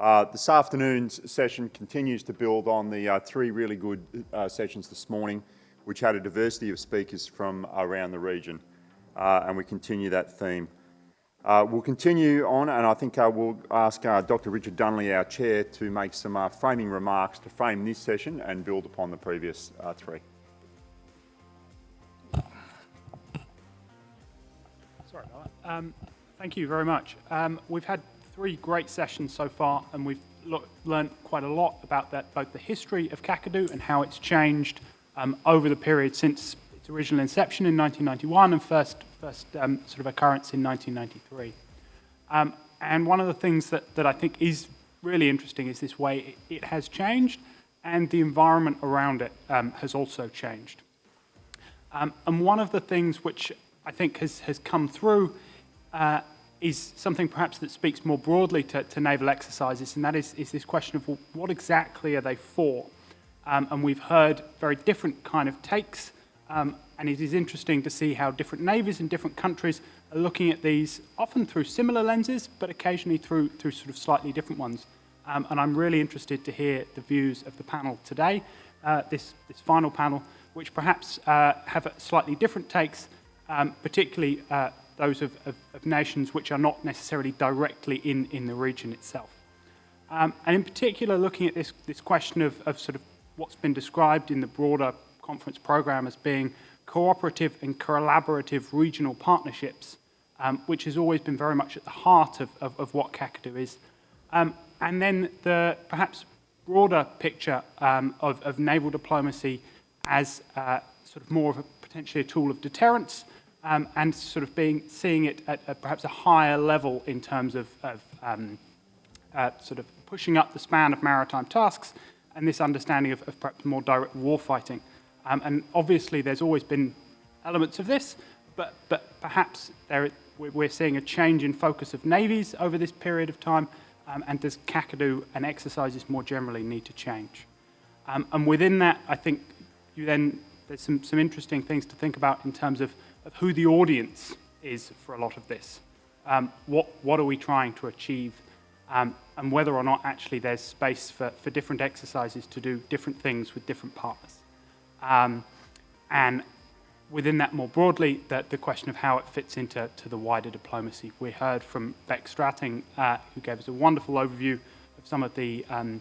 Uh, this afternoon's session continues to build on the uh, three really good uh, sessions this morning, which had a diversity of speakers from around the region, uh, and we continue that theme. Uh, we'll continue on, and I think uh, we'll ask Dr. Richard Dunley, our chair, to make some framing remarks to frame this session and build upon the previous three. Sorry. Um, thank you very much. Um, we've had three great sessions so far, and we've learned quite a lot about that, both the history of Kakadu and how it's changed um, over the period since its original inception in 1991 and first, first um, sort of occurrence in 1993. Um, and one of the things that, that I think is really interesting is this way it, it has changed and the environment around it um, has also changed. Um, and one of the things which I think has, has come through uh, is something perhaps that speaks more broadly to, to naval exercises, and that is, is this question of what exactly are they for? Um, and we've heard very different kind of takes, um, and it is interesting to see how different navies in different countries are looking at these, often through similar lenses, but occasionally through, through sort of slightly different ones. Um, and I'm really interested to hear the views of the panel today, uh, this, this final panel, which perhaps uh, have slightly different takes, um, particularly uh, those of, of, of, nations which are not necessarily directly in, in the region itself. Um, and in particular, looking at this, this question of, of sort of what's been described in the broader conference program as being cooperative and collaborative regional partnerships, um, which has always been very much at the heart of, of, of what Kakadu is. Um, and then the perhaps broader picture um, of, of naval diplomacy as uh, sort of more of a potentially a tool of deterrence, um, and sort of being seeing it at, at, perhaps a higher level in terms of, of um, uh, sort of pushing up the span of maritime tasks and this understanding of, of perhaps more direct warfighting. Um, and obviously there's always been elements of this, but, but perhaps there, we're seeing a change in focus of navies over this period of time, um, and does Kakadu and exercises more generally need to change? Um, and within that, I think you then, there's some, some interesting things to think about in terms of of who the audience is for a lot of this. Um, what, what are we trying to achieve? Um, and whether or not actually there's space for, for different exercises to do different things with different partners. Um, and within that more broadly, the, the question of how it fits into to the wider diplomacy. We heard from Beck Strating, uh, who gave us a wonderful overview of some of the, um,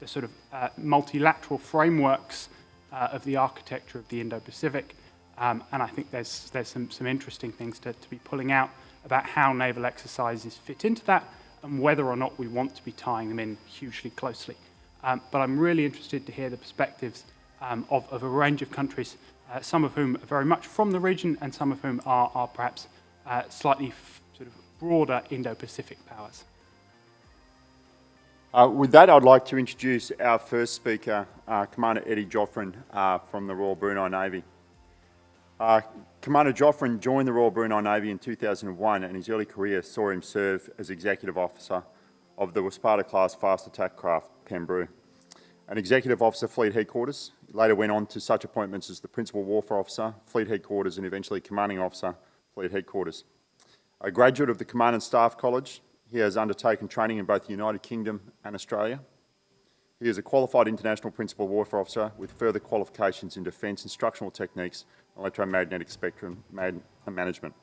the sort of uh, multilateral frameworks uh, of the architecture of the Indo-Pacific. Um, and I think there's, there's some, some interesting things to, to be pulling out about how naval exercises fit into that and whether or not we want to be tying them in hugely closely. Um, but I'm really interested to hear the perspectives um, of, of, a range of countries, uh, some of whom are very much from the region and some of whom are, are perhaps uh, slightly sort of broader Indo-Pacific powers. Uh, with that, I'd like to introduce our first speaker, uh, Commander Eddie Joffrin uh, from the Royal Brunei Navy. Uh, Commander Joffrin joined the Royal Brunei Navy in 2001 and his early career saw him serve as Executive Officer of the Waspada-class fast attack craft Pembroo. An Executive Officer Fleet Headquarters, he later went on to such appointments as the Principal Warfare Officer, Fleet Headquarters and eventually Commanding Officer, Fleet Headquarters. A graduate of the Command and Staff College, he has undertaken training in both the United Kingdom and Australia. He is a qualified international principal warfare officer with further qualifications in defence instructional techniques electromagnetic spectrum management.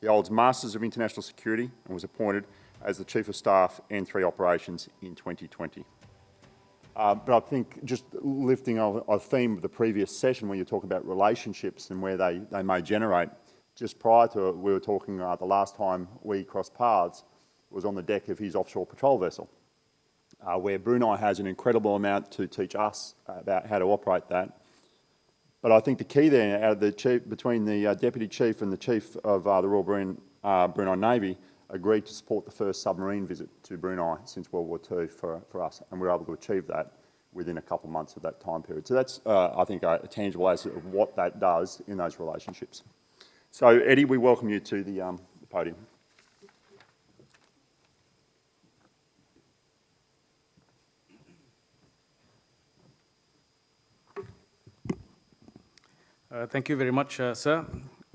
He holds Masters of International Security and was appointed as the Chief of Staff N3 Operations in 2020. Uh, but I think just lifting a, a theme of the previous session when you're talking about relationships and where they, they may generate, just prior to it, we were talking uh, the last time we crossed paths was on the deck of his offshore patrol vessel, uh, where Brunei has an incredible amount to teach us about how to operate that. But I think the key there, out of the chief, between the uh, deputy chief and the chief of uh, the Royal Brunei, uh, Brunei Navy, agreed to support the first submarine visit to Brunei since World War II for, for us, and we were able to achieve that within a couple of months of that time period. So that's, uh, I think, a, a, tangible aspect of what that does in those relationships. So, Eddie, we welcome you to the, um, the podium. Uh, thank you very much, uh, sir.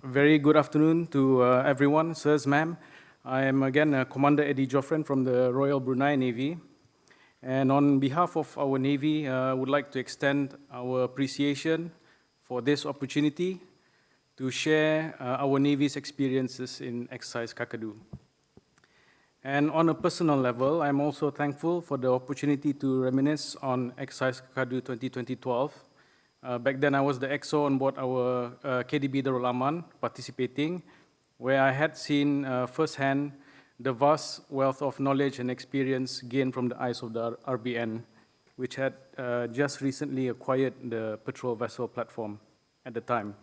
Very good afternoon to uh, everyone, sirs, ma'am. I am again uh, Commander Eddie Joffrin from the Royal Brunei Navy. And on behalf of our Navy, I uh, would like to extend our appreciation for this opportunity to share uh, our Navy's experiences in exercise Kakadu. And on a personal level, I'm also thankful for the opportunity to reminisce on exercise Kakadu 2012. Uh, back then, I was the EXO on board our uh, KDB Darul Aman participating, where I had seen uh, firsthand the vast wealth of knowledge and experience gained from the eyes of the RBN, which had uh, just recently acquired the patrol vessel platform at the time.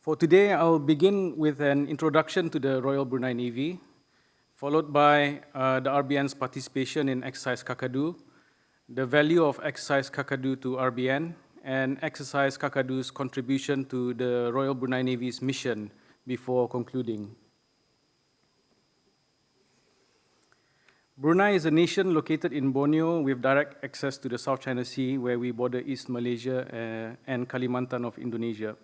For today, I'll begin with an introduction to the Royal Brunei Navy, followed by uh, the RBN's participation in Exercise Kakadu, the value of Exercise Kakadu to RBN, and exercise Kakadu's contribution to the Royal Brunei Navy's mission before concluding. Brunei is a nation located in Borneo with direct access to the South China Sea where we border East Malaysia uh, and Kalimantan of Indonesia.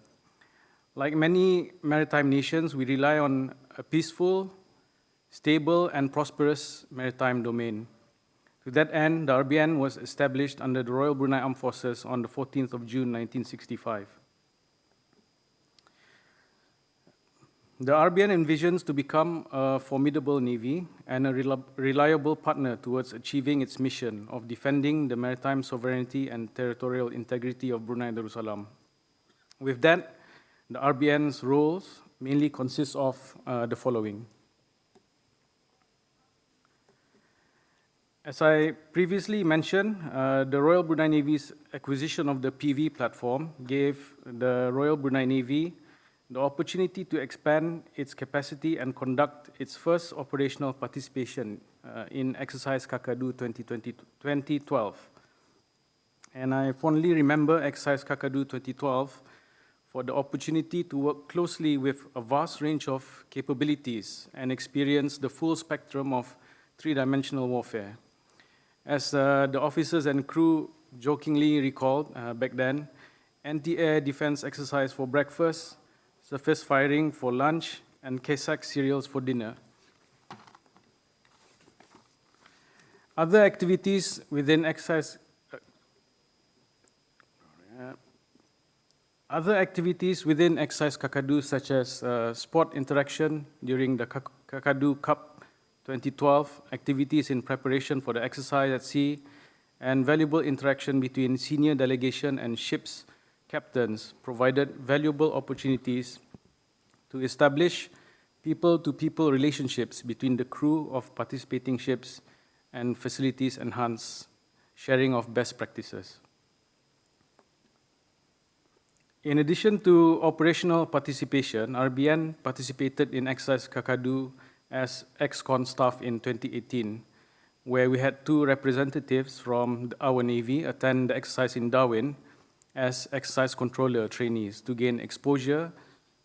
Like many maritime nations, we rely on a peaceful, stable, and prosperous maritime domain. To that end, the RBN was established under the Royal Brunei Armed Forces on the 14th of June 1965. The RBN envisions to become a formidable navy and a reliable partner towards achieving its mission of defending the maritime sovereignty and territorial integrity of Brunei Darussalam. With that, the RBN's roles mainly consist of uh, the following. As I previously mentioned, uh, the Royal Brunei Navy's acquisition of the PV platform gave the Royal Brunei Navy the opportunity to expand its capacity and conduct its first operational participation uh, in Exercise Kakadu 2020, 2012. And I fondly remember Exercise Kakadu 2012 for the opportunity to work closely with a vast range of capabilities and experience the full spectrum of three-dimensional warfare. As uh, the officers and crew jokingly recalled uh, back then, anti-air defense exercise for breakfast, surface firing for lunch, and Kesak cereals for dinner. Other activities within exercise uh, other activities within exercise Kakadu, such as uh, sport interaction during the Kakadu Cup 2012 activities in preparation for the exercise at sea, and valuable interaction between senior delegation and ships captains provided valuable opportunities to establish people-to-people -people relationships between the crew of participating ships and facilities enhance sharing of best practices. In addition to operational participation, RBN participated in exercise Kakadu as ex-con staff in 2018, where we had two representatives from our Navy attend the exercise in Darwin as exercise controller trainees to gain exposure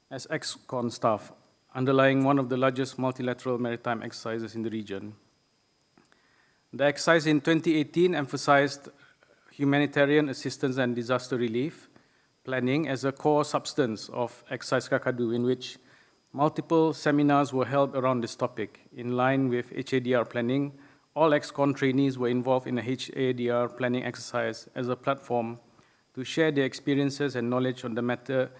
as ex-con staff, underlying one of the largest multilateral maritime exercises in the region. The exercise in 2018 emphasized humanitarian assistance and disaster relief planning as a core substance of Exercise Kakadu, in which Multiple seminars were held around this topic. In line with HADR planning, all ex-con trainees were involved in a HADR planning exercise as a platform to share their experiences and knowledge on the matter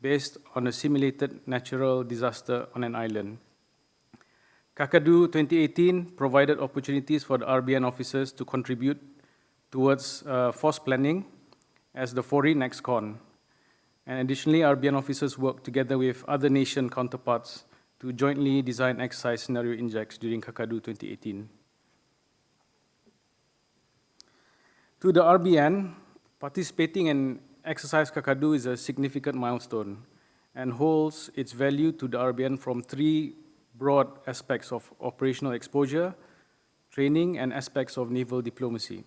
based on a simulated natural disaster on an island. Kakadu 2018 provided opportunities for the RBN officers to contribute towards uh, force planning as the foreign ex-con. And additionally, RBN officers work together with other nation counterparts to jointly design exercise scenario injects during Kakadu 2018. To the RBN, participating in exercise Kakadu is a significant milestone and holds its value to the RBN from three broad aspects of operational exposure, training, and aspects of naval diplomacy.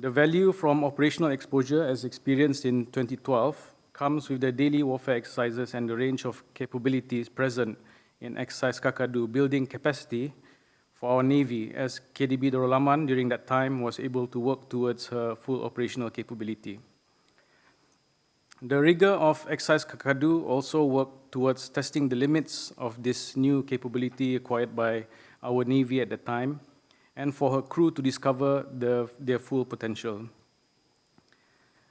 The value from operational exposure as experienced in 2012 comes with the daily warfare exercises and the range of capabilities present in exercise Kakadu, building capacity for our Navy as KDB Darul Aman during that time was able to work towards her full operational capability. The rigor of Exercise Kakadu also worked towards testing the limits of this new capability acquired by our Navy at the time, and for her crew to discover the, their full potential.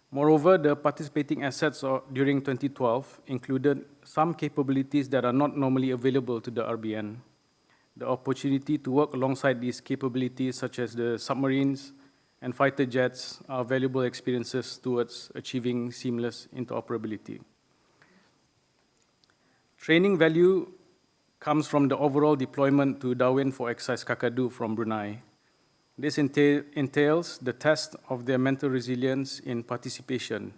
Moreover, the participating assets during 2012 included some capabilities that are not normally available to the RBN. The opportunity to work alongside these capabilities, such as the submarines and fighter jets, are valuable experiences towards achieving seamless interoperability. Training value comes from the overall deployment to Darwin for exercise Kakadu from Brunei. This entail, entails the test of their mental resilience in participation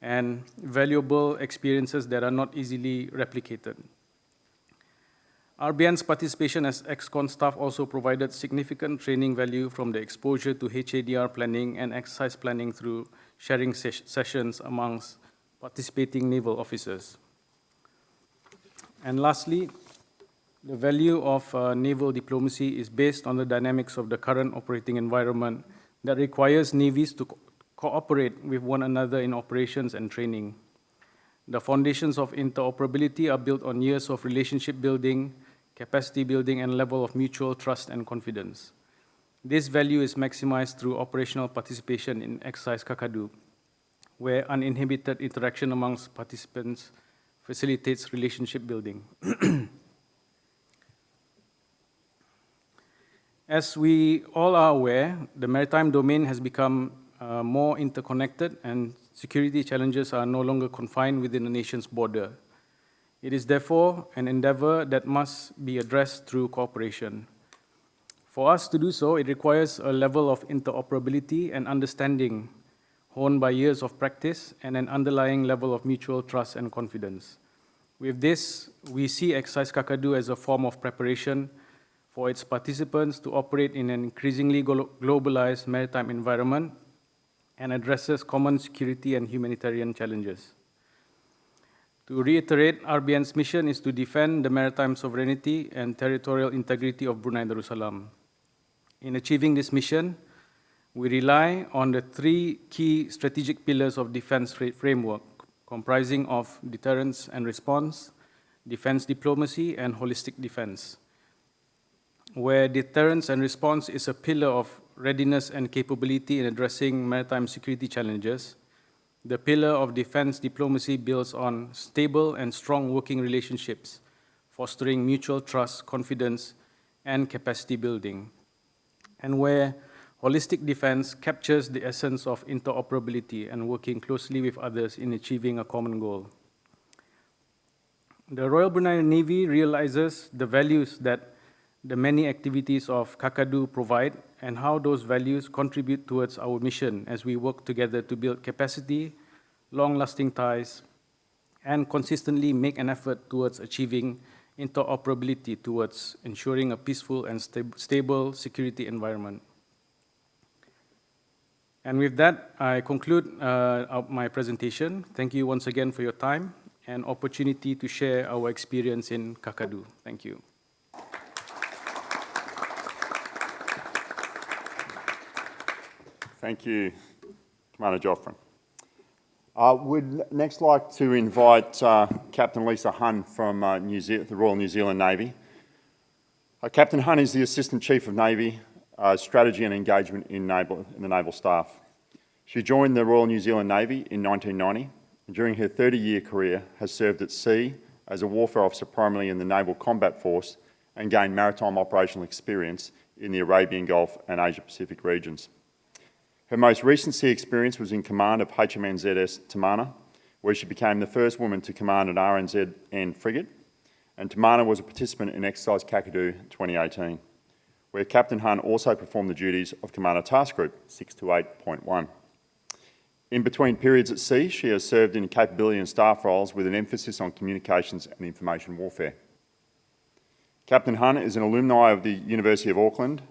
and valuable experiences that are not easily replicated. RBN's participation as ex-con staff also provided significant training value from the exposure to HADR planning and exercise planning through sharing ses sessions amongst participating naval officers. And lastly, the value of uh, naval diplomacy is based on the dynamics of the current operating environment that requires navies to co cooperate with one another in operations and training. The foundations of interoperability are built on years of relationship building, capacity building, and level of mutual trust and confidence. This value is maximized through operational participation in exercise Kakadu, where uninhibited interaction amongst participants facilitates relationship building. As we all are aware, the maritime domain has become uh, more interconnected and security challenges are no longer confined within a nation's border. It is therefore an endeavor that must be addressed through cooperation. For us to do so, it requires a level of interoperability and understanding honed by years of practice and an underlying level of mutual trust and confidence. With this, we see Exercise Kakadu as a form of preparation for its participants to operate in an increasingly globalized maritime environment and addresses common security and humanitarian challenges. To reiterate, RBN's mission is to defend the maritime sovereignty and territorial integrity of Brunei Darussalam. In achieving this mission, we rely on the three key strategic pillars of defense framework, comprising of deterrence and response, defense diplomacy, and holistic defense where deterrence and response is a pillar of readiness and capability in addressing maritime security challenges, the pillar of defense diplomacy builds on stable and strong working relationships, fostering mutual trust, confidence, and capacity building, and where holistic defense captures the essence of interoperability and working closely with others in achieving a common goal. The Royal Brunei Navy realizes the values that the many activities of Kakadu provide and how those values contribute towards our mission as we work together to build capacity, long-lasting ties, and consistently make an effort towards achieving interoperability towards ensuring a peaceful and stab stable security environment. And with that, I conclude uh, my presentation. Thank you once again for your time and opportunity to share our experience in Kakadu. Thank you. Thank you, Commander Joffrin. I would next like to invite uh, Captain Lisa Hunn from uh, the Royal New Zealand Navy. Uh, Captain Hunn is the Assistant Chief of Navy, uh, Strategy and Engagement in, naval, in the Naval Staff. She joined the Royal New Zealand Navy in 1990 and during her 30-year career has served at sea as a warfare officer primarily in the Naval Combat Force and gained maritime operational experience in the Arabian Gulf and Asia Pacific regions. Her most recent sea experience was in command of HMNZS Te Mana, where she became the first woman to command an RNZN frigate, and Te Mana was a participant in Exercise Kakadu 2018, where Captain Hunn also performed the duties of Commander Task Group 628.1. In between periods at sea, she has served in capability and staff roles with an emphasis on communications and information warfare. Captain Hunn is an alumni of the University of Auckland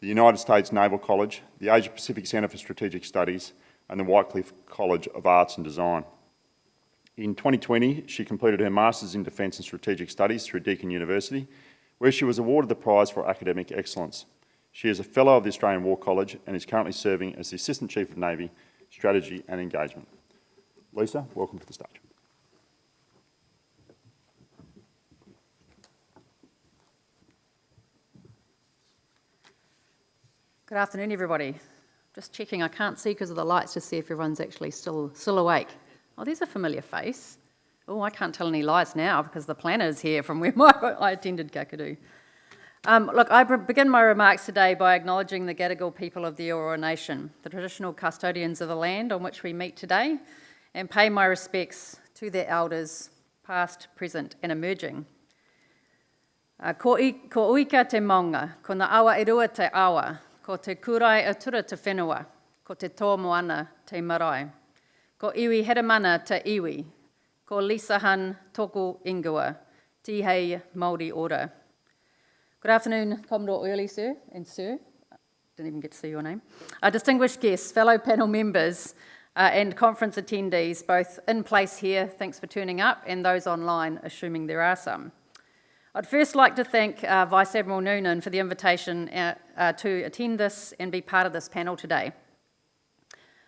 the United States Naval College, the Asia Pacific Centre for Strategic Studies, and the Whitecliffe College of Arts and Design. In 2020, she completed her Masters in Defence and Strategic Studies through Deakin University, where she was awarded the prize for academic excellence. She is a Fellow of the Australian War College and is currently serving as the Assistant Chief of Navy, Strategy and Engagement. Lisa, welcome to the stage. Good afternoon, everybody. Just checking, I can't see because of the lights to see if everyone's actually still, still awake. Oh, there's a familiar face. Oh, I can't tell any lies now because the planner's here from where my, I attended Kakadu. Um, look, I begin my remarks today by acknowledging the Gadigal people of the Eora Nation, the traditional custodians of the land on which we meet today, and pay my respects to their elders, past, present, and emerging. Uh, ko, i, ko uika te maunga, ko na awa e rua te awa, ko te kurai atura te whenua, ko te tō moana te marae. Ko iwi heremana te iwi, ko Lisa Hunn tōku ingua, tihei Māori ora. Good afternoon, Commodore Early, sir, and sir. Didn't even get to see your name. Our distinguished guests, fellow panel members, uh, and conference attendees, both in place here, thanks for turning up, and those online, assuming there are some. I'd first like to thank uh, Vice Admiral Noonan for the invitation uh, uh, to attend this and be part of this panel today.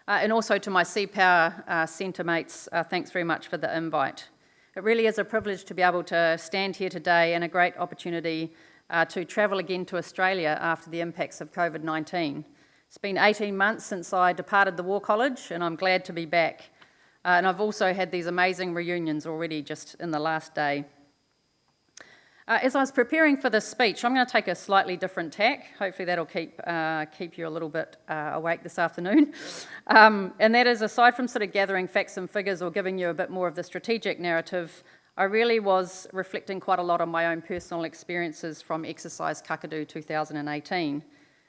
Uh, and also to my Sea Power uh, Centre mates, uh, thanks very much for the invite. It really is a privilege to be able to stand here today and a great opportunity to travel again to Australia after the impacts of COVID-19. It's been 18 months since I departed the War College and I'm glad to be back. And I've also had these amazing reunions already just in the last day. Uh, as I was preparing for this speech, I'm going to take a slightly different tack. Hopefully that'll keep, uh, keep you a little bit uh, awake this afternoon. Um, and that is, aside from sort of gathering facts and figures or giving you a bit more of the strategic narrative, I really was reflecting quite a lot on my own personal experiences from Exercise Kakadu 2018.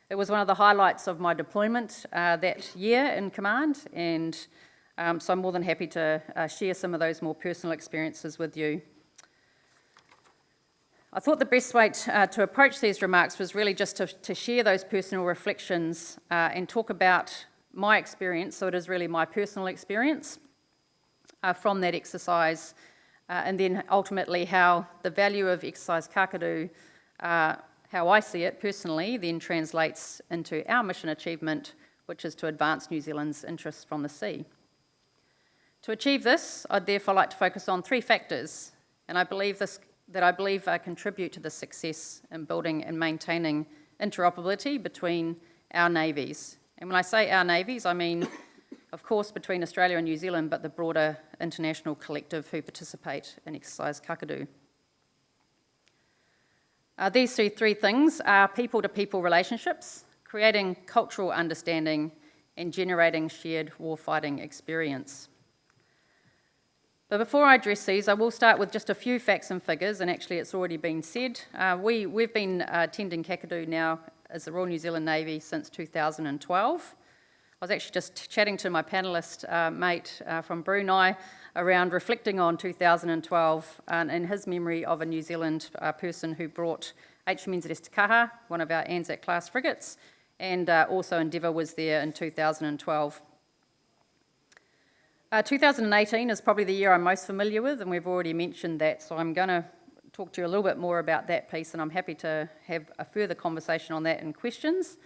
It was one of the highlights of my deployment uh, that year in command, and um, so I'm more than happy to uh, share some of those more personal experiences with you. I thought the best way to, uh, to approach these remarks was really just to, to share those personal reflections uh, and talk about my experience, so it is really my personal experience uh, from that exercise, uh, and then ultimately how the value of exercise kakadu, uh, how I see it personally, then translates into our mission achievement, which is to advance New Zealand's interests from the sea. To achieve this, I'd therefore like to focus on three factors, and I believe this that I believe uh, contribute to the success in building and maintaining interoperability between our navies. And when I say our navies, I mean, of course, between Australia and New Zealand, but the broader international collective who participate in Exercise Kakadu. Uh, these three things are people-to-people -people relationships, creating cultural understanding, and generating shared warfighting experience. But before I address these, I will start with just a few facts and figures, and actually it's already been said. Uh, we, we've been uh, attending Kakadu now as the Royal New Zealand Navy since 2012. I was actually just chatting to my panellist uh, mate uh, from Brunei around reflecting on 2012 and in his memory of a New Zealand uh, person who brought HMNZS Kaha, one of our Anzac class frigates, and uh, also Endeavour was there in 2012. Uh, 2018 is probably the year I'm most familiar with, and we've already mentioned that, so I'm going to talk to you a little bit more about that piece, and I'm happy to have a further conversation on that in questions,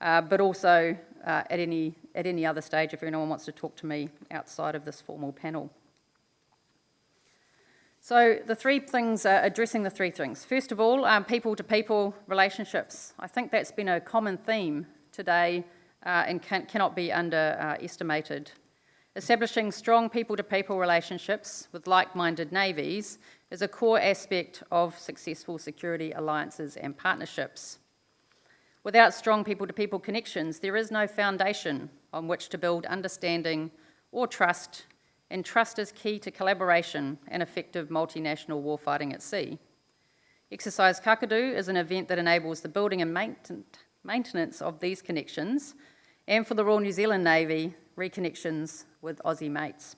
uh, but also uh, at, any, at any other stage if anyone wants to talk to me outside of this formal panel. So the three things, uh, addressing the three things. First of all, um, people-to-people -people relationships. I think that's been a common theme today uh, and can, cannot be underestimated. Establishing strong people-to-people -people relationships with like-minded navies is a core aspect of successful security alliances and partnerships. Without strong people-to-people -people connections, there is no foundation on which to build understanding or trust, and trust is key to collaboration and effective multinational warfighting at sea. Exercise Kakadu is an event that enables the building and maintenance of these connections, and for the Royal New Zealand Navy, reconnections with Aussie mates.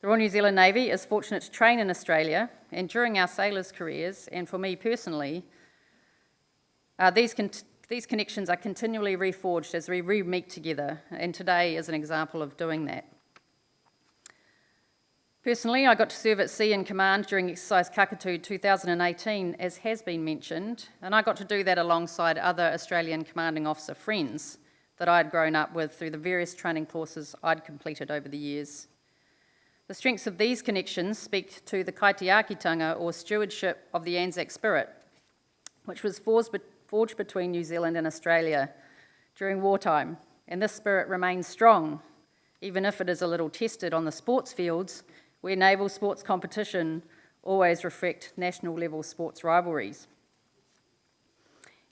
The Royal New Zealand Navy is fortunate to train in Australia, and during our sailors' careers, and for me personally, uh, these, con these connections are continually reforged as we re-meet together, and today is an example of doing that. Personally, I got to serve at sea in command during Exercise Kakadu 2018, as has been mentioned, and I got to do that alongside other Australian commanding officer friends that I had grown up with through the various training courses I'd completed over the years. The strengths of these connections speak to the kaitiakitanga or stewardship of the Anzac spirit, which was forged, between New Zealand and Australia during wartime. And this spirit remains strong, even if it is a little tested on the sports fields, where naval sports competition always reflect national level sports rivalries.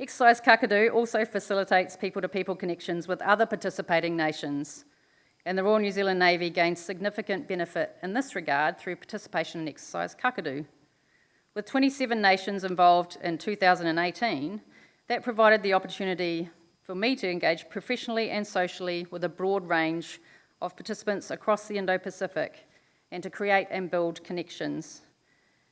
Exercise Kakadu also facilitates people-to-people connections with other participating nations, and the Royal New Zealand Navy gains significant benefit in this regard through participation in Exercise Kakadu. With 27 nations involved in 2018, that provided the opportunity for me to engage professionally and socially with a broad range of participants across the Indo-Pacific and to create and build connections.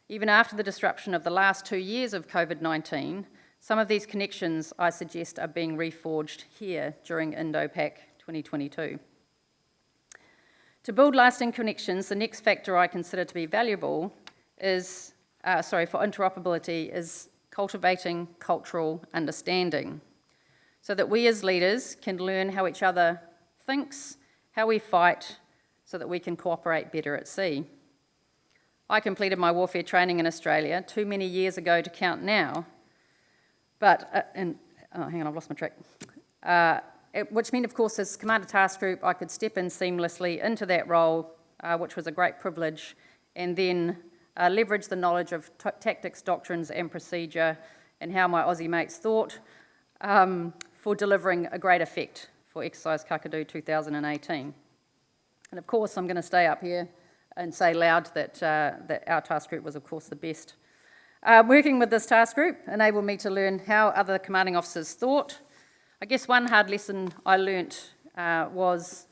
Even after the disruption of the last two years of COVID-19, some of these connections, I suggest, are being reforged here during Indo-Pac 2022. To build lasting connections, the next factor I consider to be valuable is, uh, sorry, for interoperability is cultivating cultural understanding so that we as leaders can learn how each other thinks, how we fight, so that we can cooperate better at sea. I completed my warfare training in Australia too many years ago to count now, but, uh, and, oh, hang on, I've lost my track. Uh, it, which meant, of course, as Commander Task Group, I could step in seamlessly into that role, uh, which was a great privilege, and then uh, leverage the knowledge of tactics, doctrines, and procedure, and how my Aussie mates thought, um, for delivering a great effect for Exercise Kakadu 2018. And of course, I'm going to stay up here and say loud that, uh, that our task group was, of course, the best uh, working with this task group enabled me to learn how other commanding officers thought. I guess one hard lesson I learnt uh, was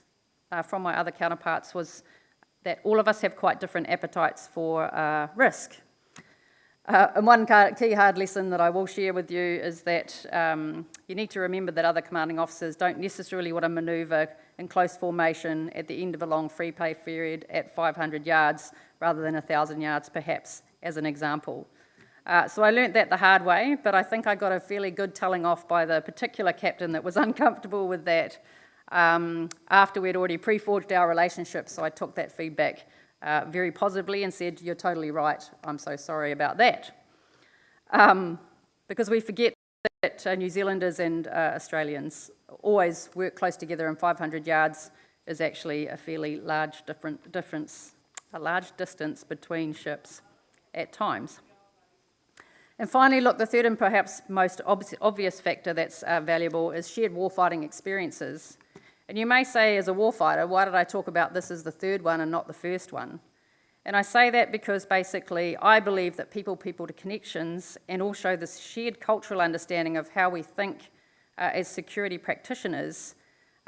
uh, from my other counterparts was that all of us have quite different appetites for uh, risk. Uh, and one key hard lesson that I will share with you is that um, you need to remember that other commanding officers don't necessarily want to manoeuvre in close formation at the end of a long free pay period at 500 yards rather than 1,000 yards perhaps, as an example. Uh, so I learnt that the hard way, but I think I got a fairly good telling off by the particular captain that was uncomfortable with that um, after we'd already pre-forged our relationship. So I took that feedback uh, very positively and said, you're totally right, I'm so sorry about that. Um, because we forget that uh, New Zealanders and uh, Australians always work close together and 500 yards is actually a fairly large different difference, a large distance between ships at times. And finally, look, the third and perhaps most ob obvious factor that's uh, valuable is shared warfighting experiences. And you may say, as a warfighter, why did I talk about this as the third one and not the first one? And I say that because basically I believe that people-people to connections and also this shared cultural understanding of how we think uh, as security practitioners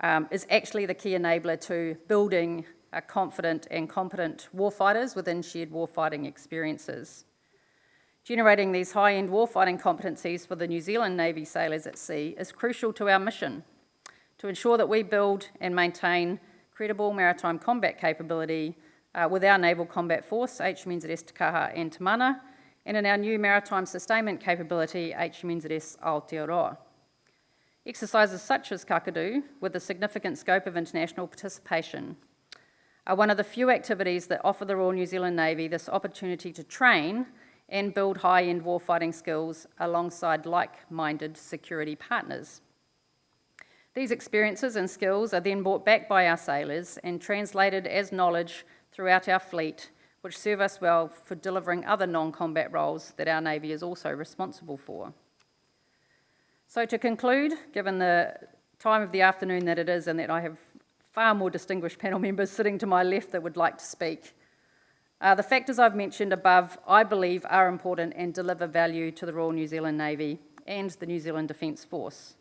um, is actually the key enabler to building a confident and competent warfighters within shared warfighting experiences. Generating these high-end warfighting competencies for the New Zealand Navy sailors at sea is crucial to our mission to ensure that we build and maintain credible maritime combat capability uh, with our Naval Combat Force, HMNZS Te Kaha and Te Mana, and in our new maritime sustainment capability, HMNZS Aotearoa. Exercises such as Kakadu, with a significant scope of international participation, are one of the few activities that offer the Royal New Zealand Navy this opportunity to train and build high-end warfighting skills alongside like-minded security partners. These experiences and skills are then brought back by our sailors and translated as knowledge throughout our fleet, which serve us well for delivering other non-combat roles that our Navy is also responsible for. So to conclude, given the time of the afternoon that it is and that I have far more distinguished panel members sitting to my left that would like to speak, uh, the factors I've mentioned above, I believe, are important and deliver value to the Royal New Zealand Navy and the New Zealand Defence Force.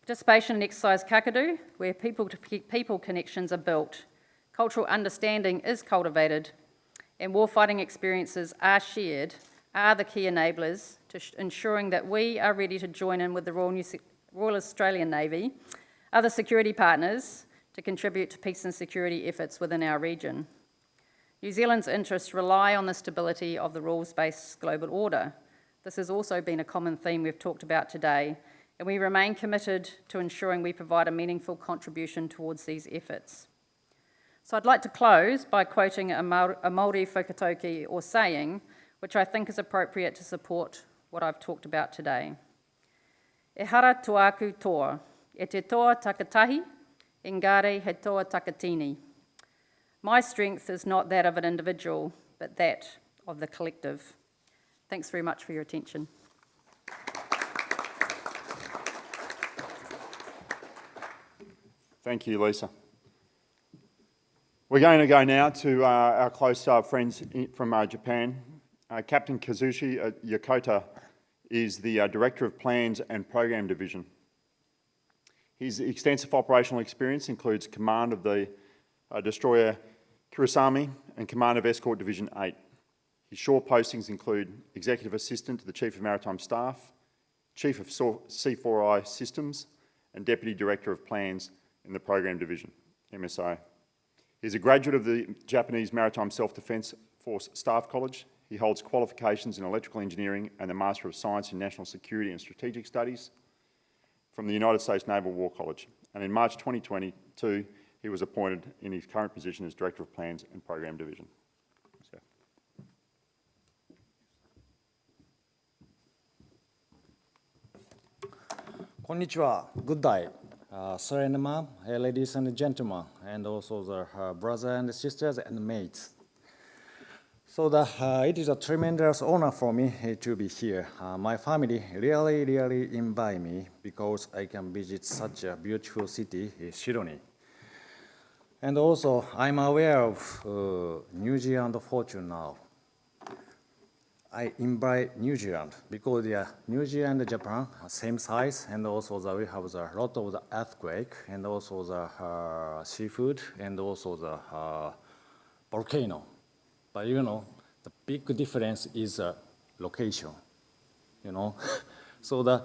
Participation in Exercise Kakadu, where people-to-people connections are built, cultural understanding is cultivated, and warfighting experiences are shared, are the key enablers to ensuring that we are ready to join in with the Royal, New Royal Australian Navy, other security partners, to contribute to peace and security efforts within our region. New Zealand's interests rely on the stability of the rules-based global order. This has also been a common theme we've talked about today, and we remain committed to ensuring we provide a meaningful contribution towards these efforts. So I'd like to close by quoting a Māori whakatauki or saying, which I think is appropriate to support what I've talked about today. E hara tuaku toa, e te toa takatahi, engare he toa takatini. My strength is not that of an individual, but that of the collective. Thanks very much for your attention. Thank you, Lisa. We're going to go now to uh, our close uh, friends from uh, Japan. Uh, Captain Kazushi uh, Yokota is the uh, Director of Plans and Program Division. His extensive operational experience includes command of the destroyer Kurosami and command of Escort Division 8. His shore postings include Executive Assistant to the Chief of Maritime Staff, Chief of C4I Systems, and Deputy Director of Plans in the Program Division, MSO. He's a graduate of the Japanese Maritime Self-Defence Force Staff College. He holds qualifications in electrical engineering and the Master of Science in National Security and Strategic Studies from the United States Naval War College. And in March 2022, he was appointed in his current position as Director of Plans and Program Division. So. Konnichiwa, good day. Sir and ma'am, uh, ladies and gentlemen, and also the uh, brothers and sisters and mates. So the, uh, it is a tremendous honor for me uh, to be here. Uh, my family really, really invite me because I can visit such a beautiful city, uh, Sydney. And also, I'm aware of uh, New Zealand fortune now. I invite New Zealand because are New Zealand and Japan are same size, and also the, we have a lot of the earthquake, and also the uh, seafood, and also the uh, volcano. But you know, the big difference is uh, location. You know, so the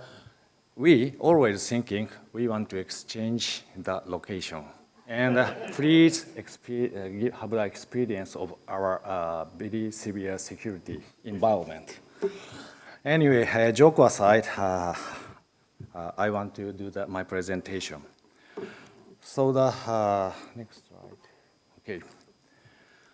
we always thinking we want to exchange the location. And uh, please uh, have the experience of our uh, very severe security environment. Anyway, uh, joke aside, uh, uh, I want to do the, my presentation. So the next slide. Okay.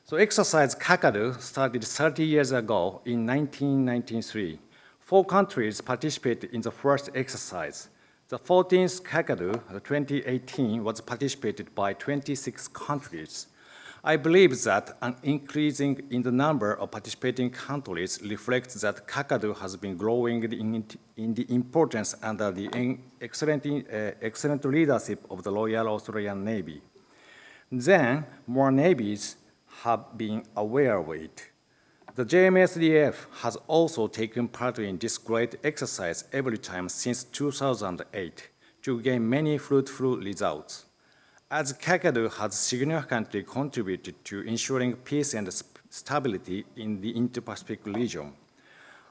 So exercise Kakadu started 30 years ago in 1993. Four countries participated in the first exercise. The 14th Kakadu, uh, 2018, was participated by 26 countries. I believe that an increasing in the number of participating countries reflects that Kakadu has been growing in, in the importance under the excellent, uh, excellent leadership of the Royal Australian Navy. Then, more navies have been aware of it. The JMSDF has also taken part in this great exercise every time since 2008 to gain many fruitful results. As Kakadu has significantly contributed to ensuring peace and stability in the Indo-Pacific region,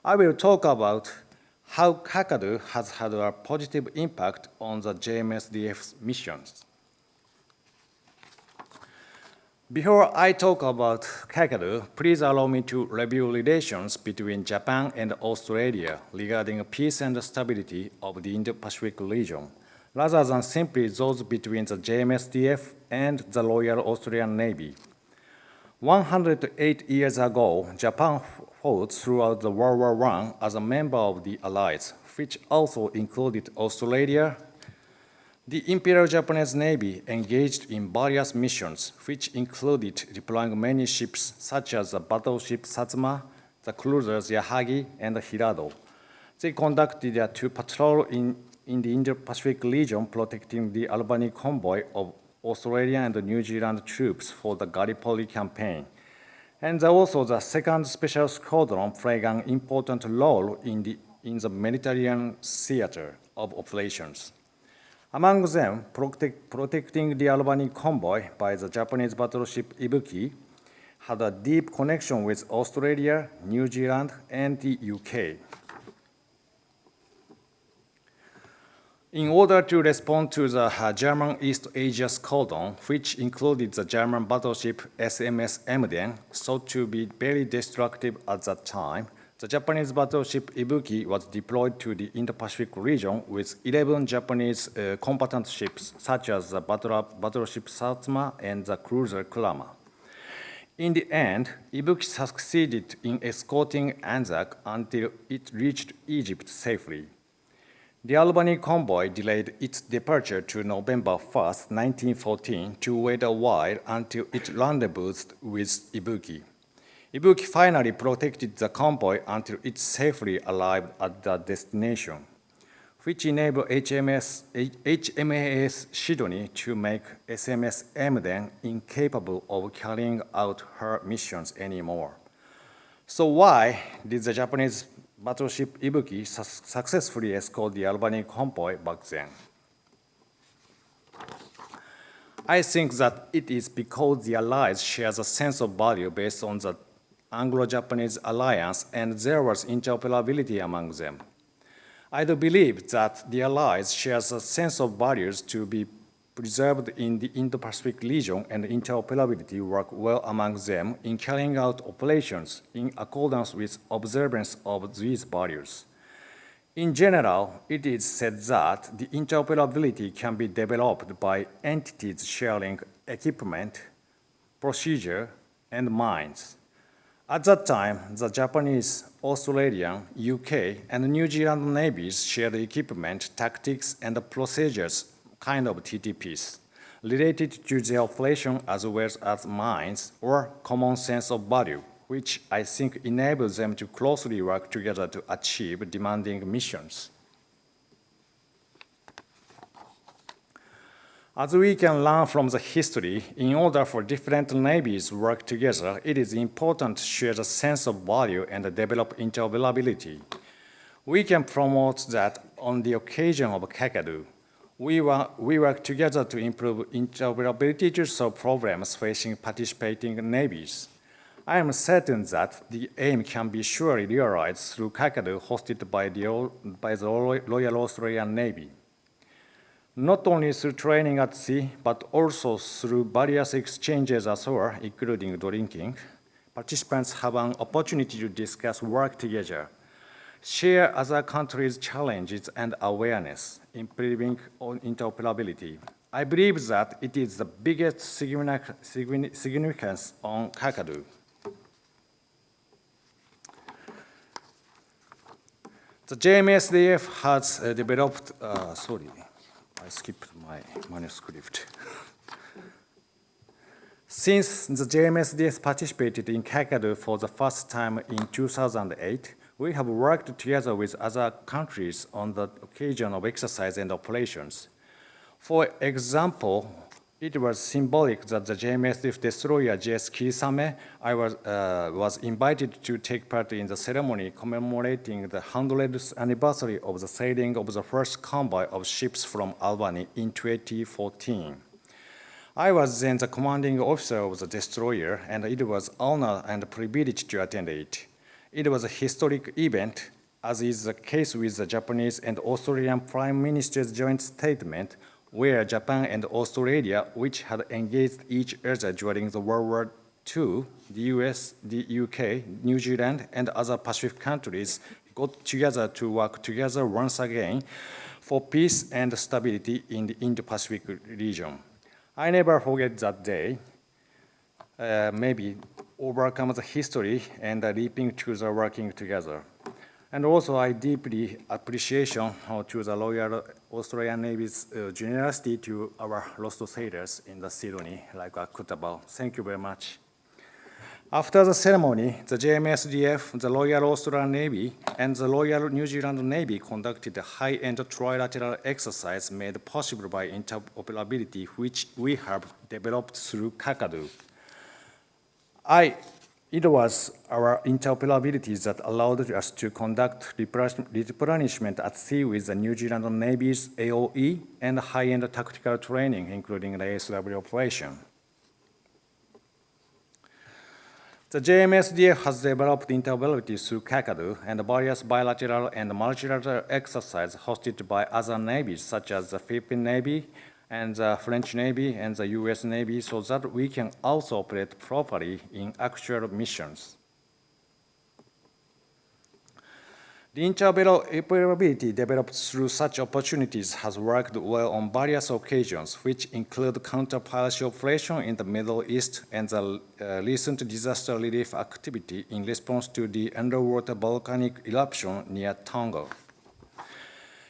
I will talk about how Kakadu has had a positive impact on the JMSDF's missions. Before I talk about Kakadu, please allow me to review relations between Japan and Australia regarding peace and stability of the Indo-Pacific region, rather than simply those between the JMSDF and the Royal Australian Navy. 108 years ago, Japan fought throughout the World War I as a member of the Allies, which also included Australia, the Imperial Japanese Navy engaged in various missions, which included deploying many ships such as the battleship Satsuma, the cruisers Yahagi, and Hirado. They conducted their two patrol in, in the Indo-Pacific region, protecting the Albany convoy of Australia and New Zealand troops for the Gallipoli campaign. And also the second special squadron played an important role in the, in the Mediterranean theater of operations. Among them, protect, protecting the Albany convoy by the Japanese battleship Ibuki had a deep connection with Australia, New Zealand, and the UK. In order to respond to the uh, German East Asia Squadron, which included the German battleship SMS Emden, thought to be very destructive at that time, The Japanese battleship Ibuki was deployed to the Indo-Pacific region with 11 Japanese uh, combatant ships, such as the battleship Satsuma and the cruiser Kurama. In the end, Ibuki succeeded in escorting Anzac until it reached Egypt safely. The Albany convoy delayed its departure to November 1, 1914, to wait a while until it rendezvoused with Ibuki. Ibuki finally protected the convoy until it safely arrived at the destination, which enabled HMS, HMAS Sydney to make SMS Emden incapable of carrying out her missions anymore. So why did the Japanese battleship Ibuki su successfully escort the Albany convoy back then? I think that it is because the Allies share a sense of value based on the Anglo-Japanese alliance and there was interoperability among them. I do believe that the Allies share a sense of values to be preserved in the Indo-Pacific region and interoperability work well among them in carrying out operations in accordance with observance of these values. In general, it is said that the interoperability can be developed by entities sharing equipment, procedure, and minds. At that time, the Japanese, Australian, UK, and New Zealand navies shared equipment, tactics, and procedures, kind of TTPs, related to their operation as well as minds or common sense of value, which I think enables them to closely work together to achieve demanding missions. As we can learn from the history, in order for different navies to work together, it is important to share a sense of value and develop interoperability. We can promote that on the occasion of Kakadu. We, we work together to improve interoperability to solve problems facing participating navies. I am certain that the aim can be surely realized through Kakadu hosted by the, by the Royal Australian Navy not only through training at sea, but also through various exchanges as well, including drinking, participants have an opportunity to discuss work together, share other countries' challenges and awareness, improving on interoperability. I believe that it is the biggest significance on Kakadu. The JMSDF has uh, developed, uh, sorry, I skipped my manuscript. Since the JMSDF participated in Kakadu for the first time in 2008, we have worked together with other countries on the occasion of exercise and operations. For example, it was symbolic that the JMSF destroyer JS Kirisame I was, uh, was invited to take part in the ceremony commemorating the 100th anniversary of the sailing of the first convoy of ships from Albany in 2014. I was then the commanding officer of the destroyer, and it was honor and privilege to attend it. It was a historic event, as is the case with the Japanese and Australian Prime Minister's joint statement where Japan and Australia, which had engaged each other during the World War II, the US, the UK, New Zealand, and other Pacific countries got together to work together once again for peace and stability in the Indo-Pacific region. I never forget that day, uh, maybe overcome the history and leaping to the working together. And also, I deeply appreciation to the Royal Australian Navy's uh, generosity to our lost sailors in the Sydney, like Akutabao. Thank you very much. After the ceremony, the JMSDF, the Royal Australian Navy, and the Royal New Zealand Navy conducted a high-end trilateral exercise made possible by interoperability, which we have developed through Kakadu. I it was our interoperability that allowed us to conduct replenishment at sea with the New Zealand Navy's AOE and high-end tactical training, including the ASW operation. The JMSDF has developed interoperability through Kakadu and various bilateral and multilateral exercises hosted by other navies, such as the Philippine Navy, and the French Navy and the US Navy so that we can also operate properly in actual missions. The interoperability developed through such opportunities has worked well on various occasions, which include counter-piracy operation in the Middle East and the uh, recent disaster relief activity in response to the underwater volcanic eruption near Tonga.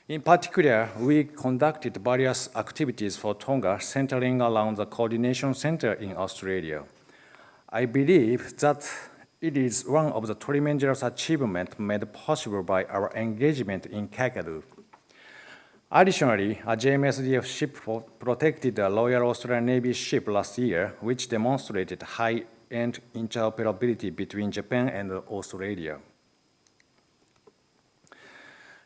In particular, we conducted various activities for Tonga centering around the Coordination Center in Australia. I believe that it is one of the tremendous achievements made possible by our engagement in Kakadu. Additionally, a JMSDF ship protected a Royal Australian Navy ship last year, which demonstrated high-end interoperability between Japan and Australia.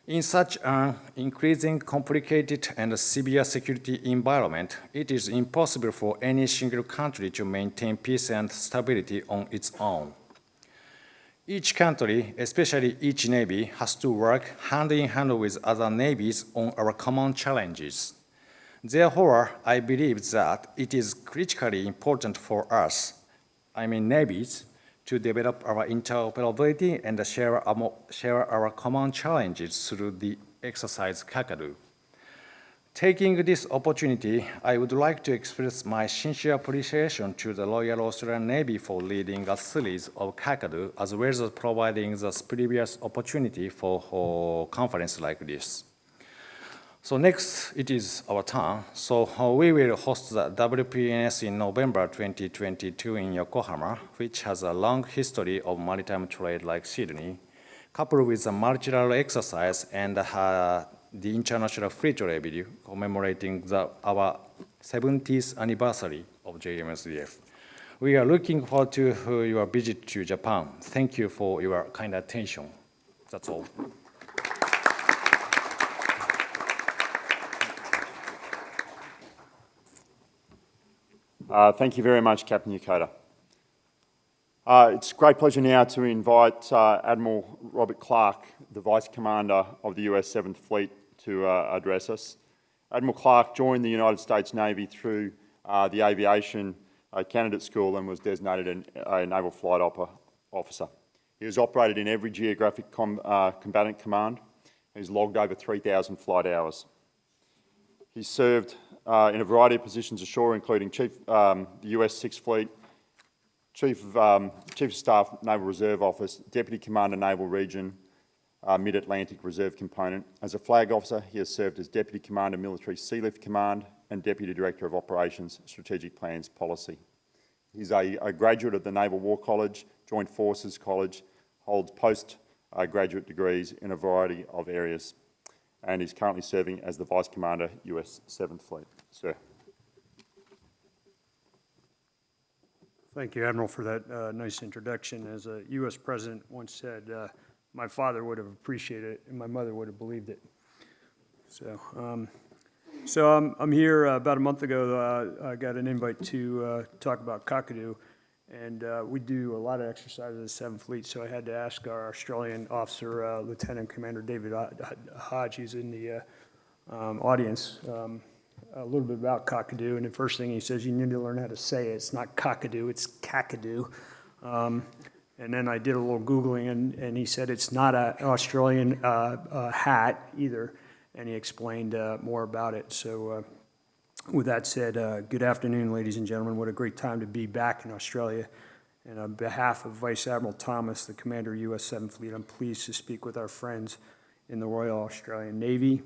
In such an increasing complicated and severe security environment, it is impossible for any single country to maintain peace and stability on its own. Each country, especially each navy, has to work hand in hand with other navies on our common challenges. Therefore, I believe that it is critically important for us, I mean navies, to develop our interoperability and share our, share our common challenges through the exercise Kakadu. Taking this opportunity, I would like to express my sincere appreciation to the Royal Australian Navy for leading a series of Kakadu, as well as providing the previous opportunity for a conference like this. So next, it is our turn. So uh, we will host the WPNS in November 2022 in Yokohama, which has a long history of maritime trade like Sydney, coupled with a multilateral exercise and uh, the International Fleet Review commemorating the, our 70th anniversary of JMSDF. We are looking forward to uh, your visit to Japan. Thank you for your kind attention. That's all. Uh, thank you very much, Captain Yokota. Uh, it's a great pleasure now to invite uh, Admiral Robert Clark, the Vice Commander of the US 7th Fleet, to uh, address us. Admiral Clark joined the United States Navy through uh, the Aviation uh, Candidate School and was designated a Naval Flight Officer. He has operated in every geographic com combatant command. He's logged over 3,000 flight hours. He's served uh, in a variety of positions ashore, including Chief, um, the US Sixth Fleet, Chief of, um, Chief of Staff, Naval Reserve Office, Deputy Commander, Naval Region, uh, Mid-Atlantic Reserve Component. As a flag officer, he has served as Deputy Commander, Military Sealift Command and Deputy Director of Operations, Strategic Plans Policy. He's a, a graduate of the Naval War College, Joint Forces College, holds postgraduate uh, degrees in a variety of areas and is currently serving as the Vice Commander, US 7th Fleet. Sir. Thank you, Admiral, for that uh, nice introduction. As a U.S. President once said, uh, my father would have appreciated it and my mother would have believed it. So, um, so I'm, I'm here uh, about a month ago. Uh, I got an invite to uh, talk about Kakadu, and uh, we do a lot of exercises at Seventh Fleet. So I had to ask our Australian officer, Lieutenant Commander David Hodge, who's in the um, audience. Um, a little bit about cockadoo. and the first thing he says, you need to learn how to say it. It's not cockadoo, it's Kakadu. Um, and then I did a little Googling, and, and he said it's not an Australian uh, uh, hat either, and he explained uh, more about it. So uh, with that said, uh, good afternoon, ladies and gentlemen. What a great time to be back in Australia. And on behalf of Vice Admiral Thomas, the Commander U.S. 7th Fleet, I'm pleased to speak with our friends in the Royal Australian Navy,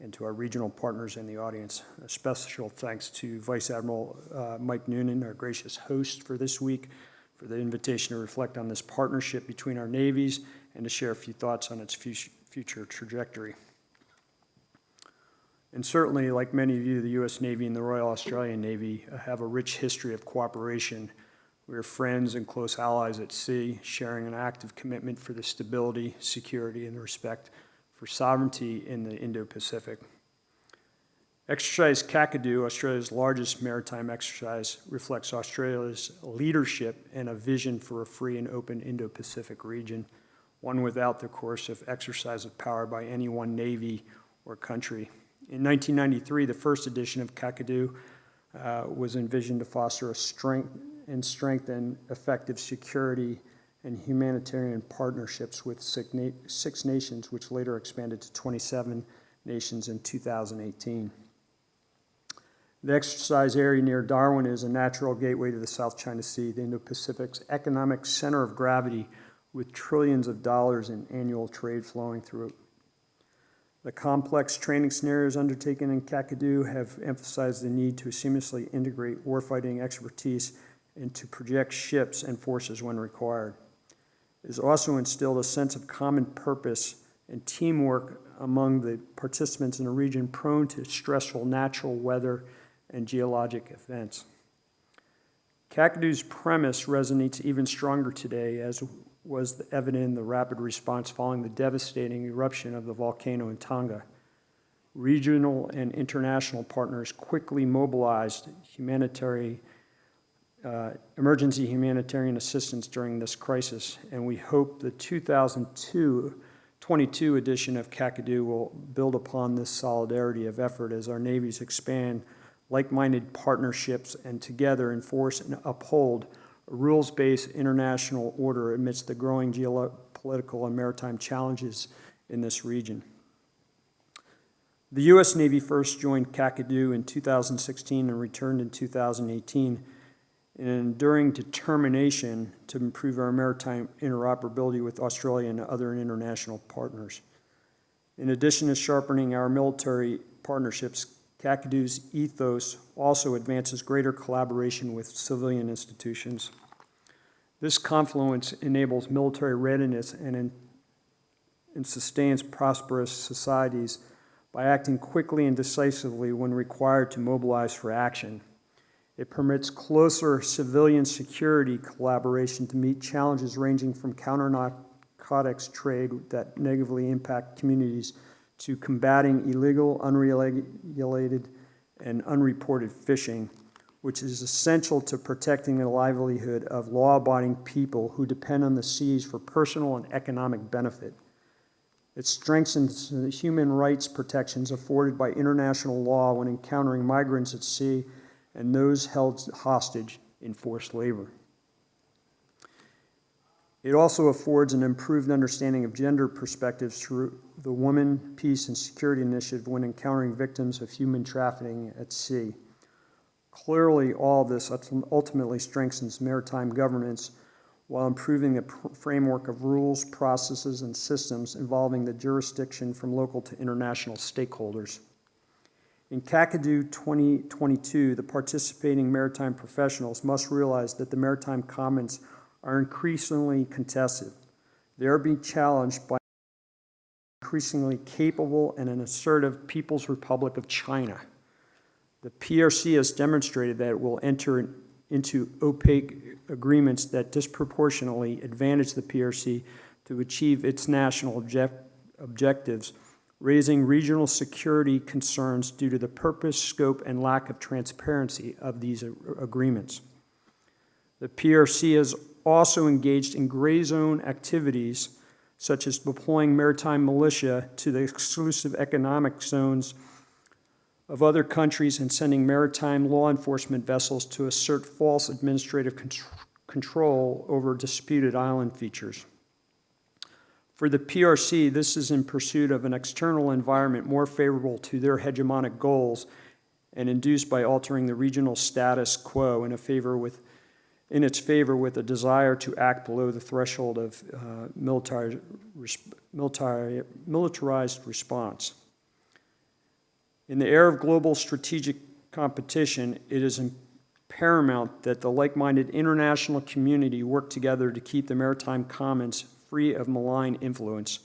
and to our regional partners in the audience. A special thanks to Vice Admiral uh, Mike Noonan, our gracious host for this week, for the invitation to reflect on this partnership between our navies and to share a few thoughts on its future trajectory. And certainly, like many of you, the U.S. Navy and the Royal Australian Navy uh, have a rich history of cooperation. We are friends and close allies at sea, sharing an active commitment for the stability, security, and respect for sovereignty in the Indo-Pacific. Exercise Kakadu, Australia's largest maritime exercise, reflects Australia's leadership and a vision for a free and open Indo-Pacific region, one without the coercive exercise of power by any one navy or country. In 1993, the first edition of Kakadu uh, was envisioned to foster a strength and strengthen effective security and humanitarian partnerships with six na- six nations, which later expanded to 27 nations in 2018. The exercise area near Darwin is a natural gateway to the South China Sea, the Indo-Pacific's economic center of gravity with trillions of dollars in annual trade flowing through it. The complex training scenarios undertaken in Kakadu have emphasized the need to seamlessly integrate warfighting expertise and to project ships and forces when required. It has also instilled a sense of common purpose and teamwork among the participants in a region prone to stressful natural weather and geologic events. Kakadu's premise resonates even stronger today, as was evident in the rapid response following the devastating eruption of the volcano in Tonga. Regional and international partners quickly mobilized humanitarian, uh, emergency humanitarian assistance during this crisis, and we hope the 2002 22 edition of Kakadu will build upon this solidarity of effort as our navies expand like-minded partnerships and together enforce and uphold rules-based international order amidst the growing geopolitical and maritime challenges in this region. The U.S. Navy first joined Kakadu in 2016 and returned in 2018 in an enduring determination to improve our maritime interoperability with Australia and other international partners. In addition to sharpening our military partnerships, Kakadu's ethos also advances greater collaboration with civilian institutions. This confluence enables military readiness and, in, and sustains prosperous societies by acting quickly and decisively when required to mobilize for action. It permits closer civilian security collaboration to meet challenges ranging from counter narcotics trade that negatively impact communities to combating illegal, unregulated, and unreported fishing, which is essential to protecting the livelihood of law abiding people who depend on the seas for personal and economic benefit. It strengthens the human rights protections afforded by international law when encountering migrants at sea and those held hostage in forced labor. It also affords an improved understanding of gender perspectives through the Women, Peace, and Security Initiative when encountering victims of human trafficking at sea. Clearly, all this ultimately strengthens maritime governance while improving the framework of rules, processes, and systems involving the jurisdiction from local to international stakeholders. In Kakadu 2022, the participating maritime professionals must realize that the maritime commons are increasingly contested. They are being challenged by increasingly capable and an assertive People's Republic of China. The PRC has demonstrated that it will enter into opaque agreements that disproportionately advantage the PRC to achieve its national object- objectives, raising regional security concerns due to the purpose, scope, and lack of transparency of these agreements. The PRC has also engaged in gray zone activities such as deploying maritime militia to the exclusive economic zones of other countries and sending maritime law enforcement vessels to assert false administrative control over disputed island features. For the PRC, this is in pursuit of an external environment more favorable to their hegemonic goals and induced by altering the regional status quo in a favor with in its favor with a desire to act below the threshold of uh, military, military, militarized response. In the era of global strategic competition, it is paramount that the like minded international community work together to keep the maritime commons free of malign influence,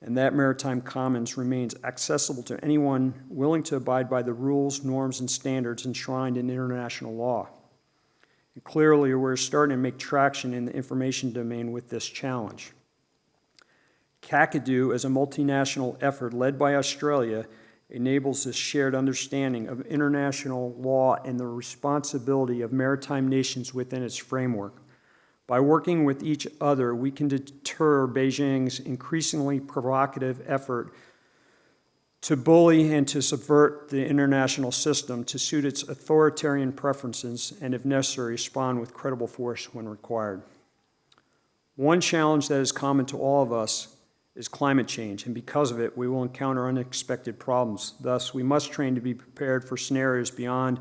and that maritime commons remains accessible to anyone willing to abide by the rules, norms, and standards enshrined in international law. And clearly, we're starting to make traction in the information domain with this challenge. Kakadu, as a multinational effort led by Australia, enables this shared understanding of international law and the responsibility of maritime nations within its framework. By working with each other, we can deter Beijing's increasingly provocative effort to bully and to subvert the international system to suit its authoritarian preferences and, if necessary, respond with credible force when required. One challenge that is common to all of us is climate change, and because of it, we will encounter unexpected problems. Thus, we must train to be prepared for scenarios beyond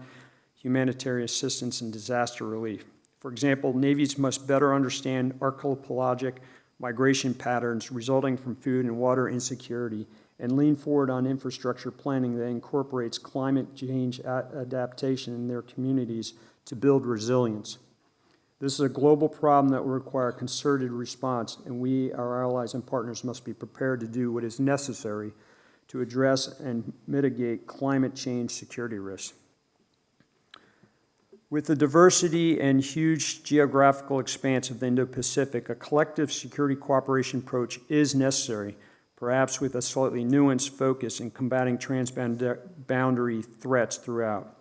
humanitarian assistance and disaster relief. For example, navies must better understand archipelagic migration patterns resulting from food and water insecurity and lean forward on infrastructure planning that incorporates climate change adaptation in their communities to build resilience. This is a global problem that will require concerted response, and we, our allies and partners, must be prepared to do what is necessary to address and mitigate climate change security risks. With the diversity and huge geographical expanse of the Indo-Pacific, a collective security cooperation approach is necessary, perhaps with a slightly nuanced focus in combating transboundary threats throughout.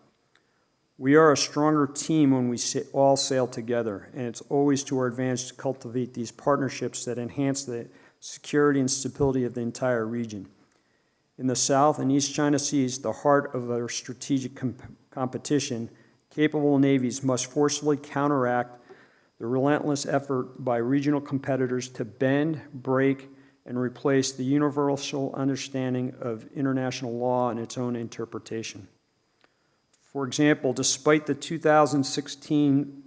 We are a stronger team when we all sail together, and it's always to our advantage to cultivate these partnerships that enhance the security and stability of the entire region. In the South and East China Seas, the heart of our strategic com- competition, capable navies must forcefully counteract the relentless effort by regional competitors to bend, break, and replace the universal understanding of international law and its own interpretation. For example, despite the 2016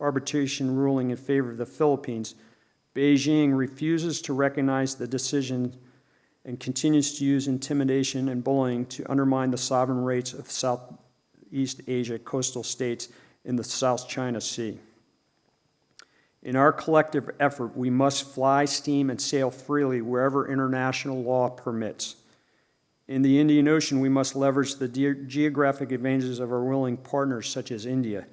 arbitration ruling in favor of the Philippines, Beijing refuses to recognize the decision and continues to use intimidation and bullying to undermine the sovereign rights of Southeast Asia coastal states in the South China Sea. In our collective effort, we must fly, steam, and sail freely wherever international law permits. In the Indian Ocean, we must leverage the ge- geographic advantages of our willing partners, such as India,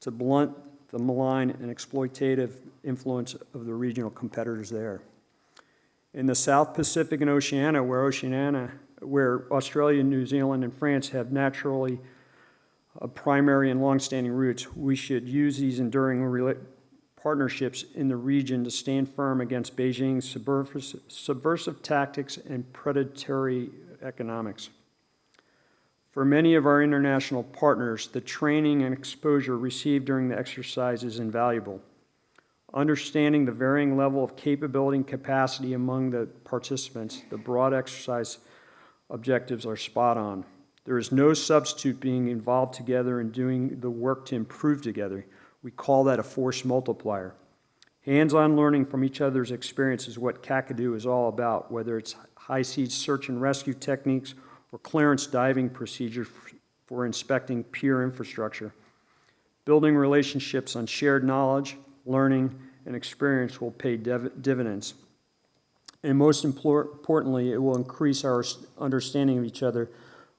to blunt the malign and exploitative influence of the regional competitors there. In the South Pacific and Oceania, where Oceania, where Australia, New Zealand, and France have naturally uh, primary and longstanding roots, we should use these enduring partnerships in the region to stand firm against Beijing's subversive, subversive tactics and predatory economics. For many of our international partners, the training and exposure received during the exercise is invaluable. Understanding the varying level of capability and capacity among the participants, the broad exercise objectives are spot on. There is no substitute being involved together and doing the work to improve together. We call that a force multiplier. Hands-on learning from each other's experience is what Kakadu is all about, whether it's high-sea search and rescue techniques or clearance diving procedures for inspecting pier infrastructure. Building relationships on shared knowledge, learning, and experience will pay dividends. And most importantly, it will increase our understanding of each other,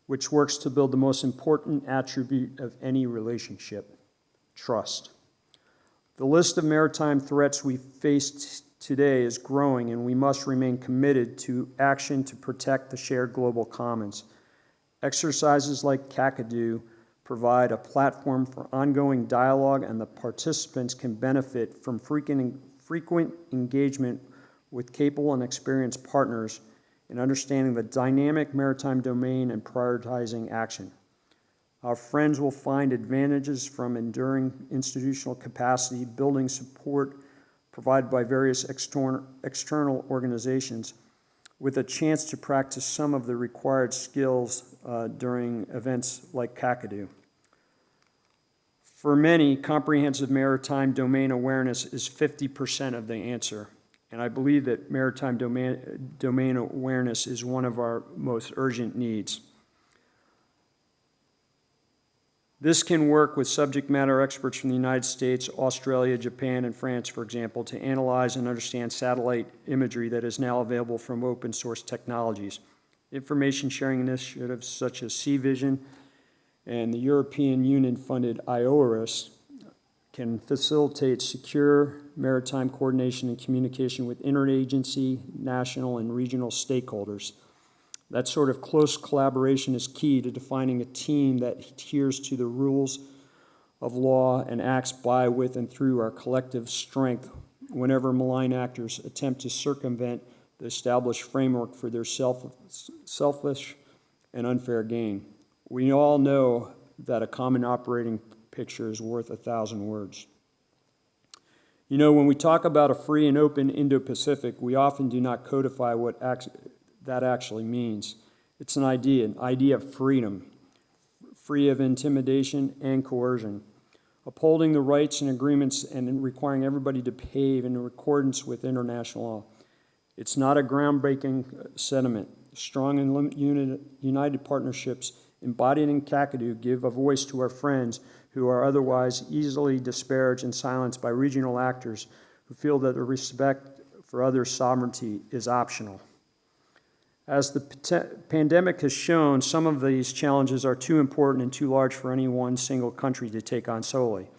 which works to build the most important attribute of any relationship trust. The list of maritime threats we face today is growing, and we must remain committed to action to protect the shared global commons. Exercises like Kakadu provide a platform for ongoing dialogue, and the participants can benefit from frequent, frequent engagement with capable and experienced partners in understanding the dynamic maritime domain and prioritizing action. Our friends will find advantages from enduring institutional capacity, building support provided by various external, organizations, with a chance to practice some of the required skills uh, during events like Kakadu. For many, comprehensive maritime domain awareness is 50% of the answer. And I believe that maritime domain, domain awareness is one of our most urgent needs. This can work with subject matter experts from the United States, Australia, Japan, and France, for example, to analyze and understand satellite imagery that is now available from open source technologies. Information sharing initiatives such as Sea Vision and the European Union funded IORIS can facilitate secure maritime coordination and communication with interagency, national, and regional stakeholders. That sort of close collaboration is key to defining a team that adheres to the rules of law and acts by, with, and through our collective strength whenever malign actors attempt to circumvent the established framework for their self, selfish and unfair gain. We all know that a common operating picture is worth a thousand words. You know, when we talk about a free and open Indo-Pacific, we often do not codify what that actually means. It's an idea, an idea of freedom, free of intimidation and coercion, upholding the rights and agreements and requiring everybody to behave in accordance with international law. It's not a groundbreaking uh, sentiment. Strong and united partnerships embodied in Kakadu give a voice to our friends who are otherwise easily disparaged and silenced by regional actors who feel that the respect for others' sovereignty is optional. As the pandemic has shown, some of these challenges are too important and too large for any one single country to take on solely.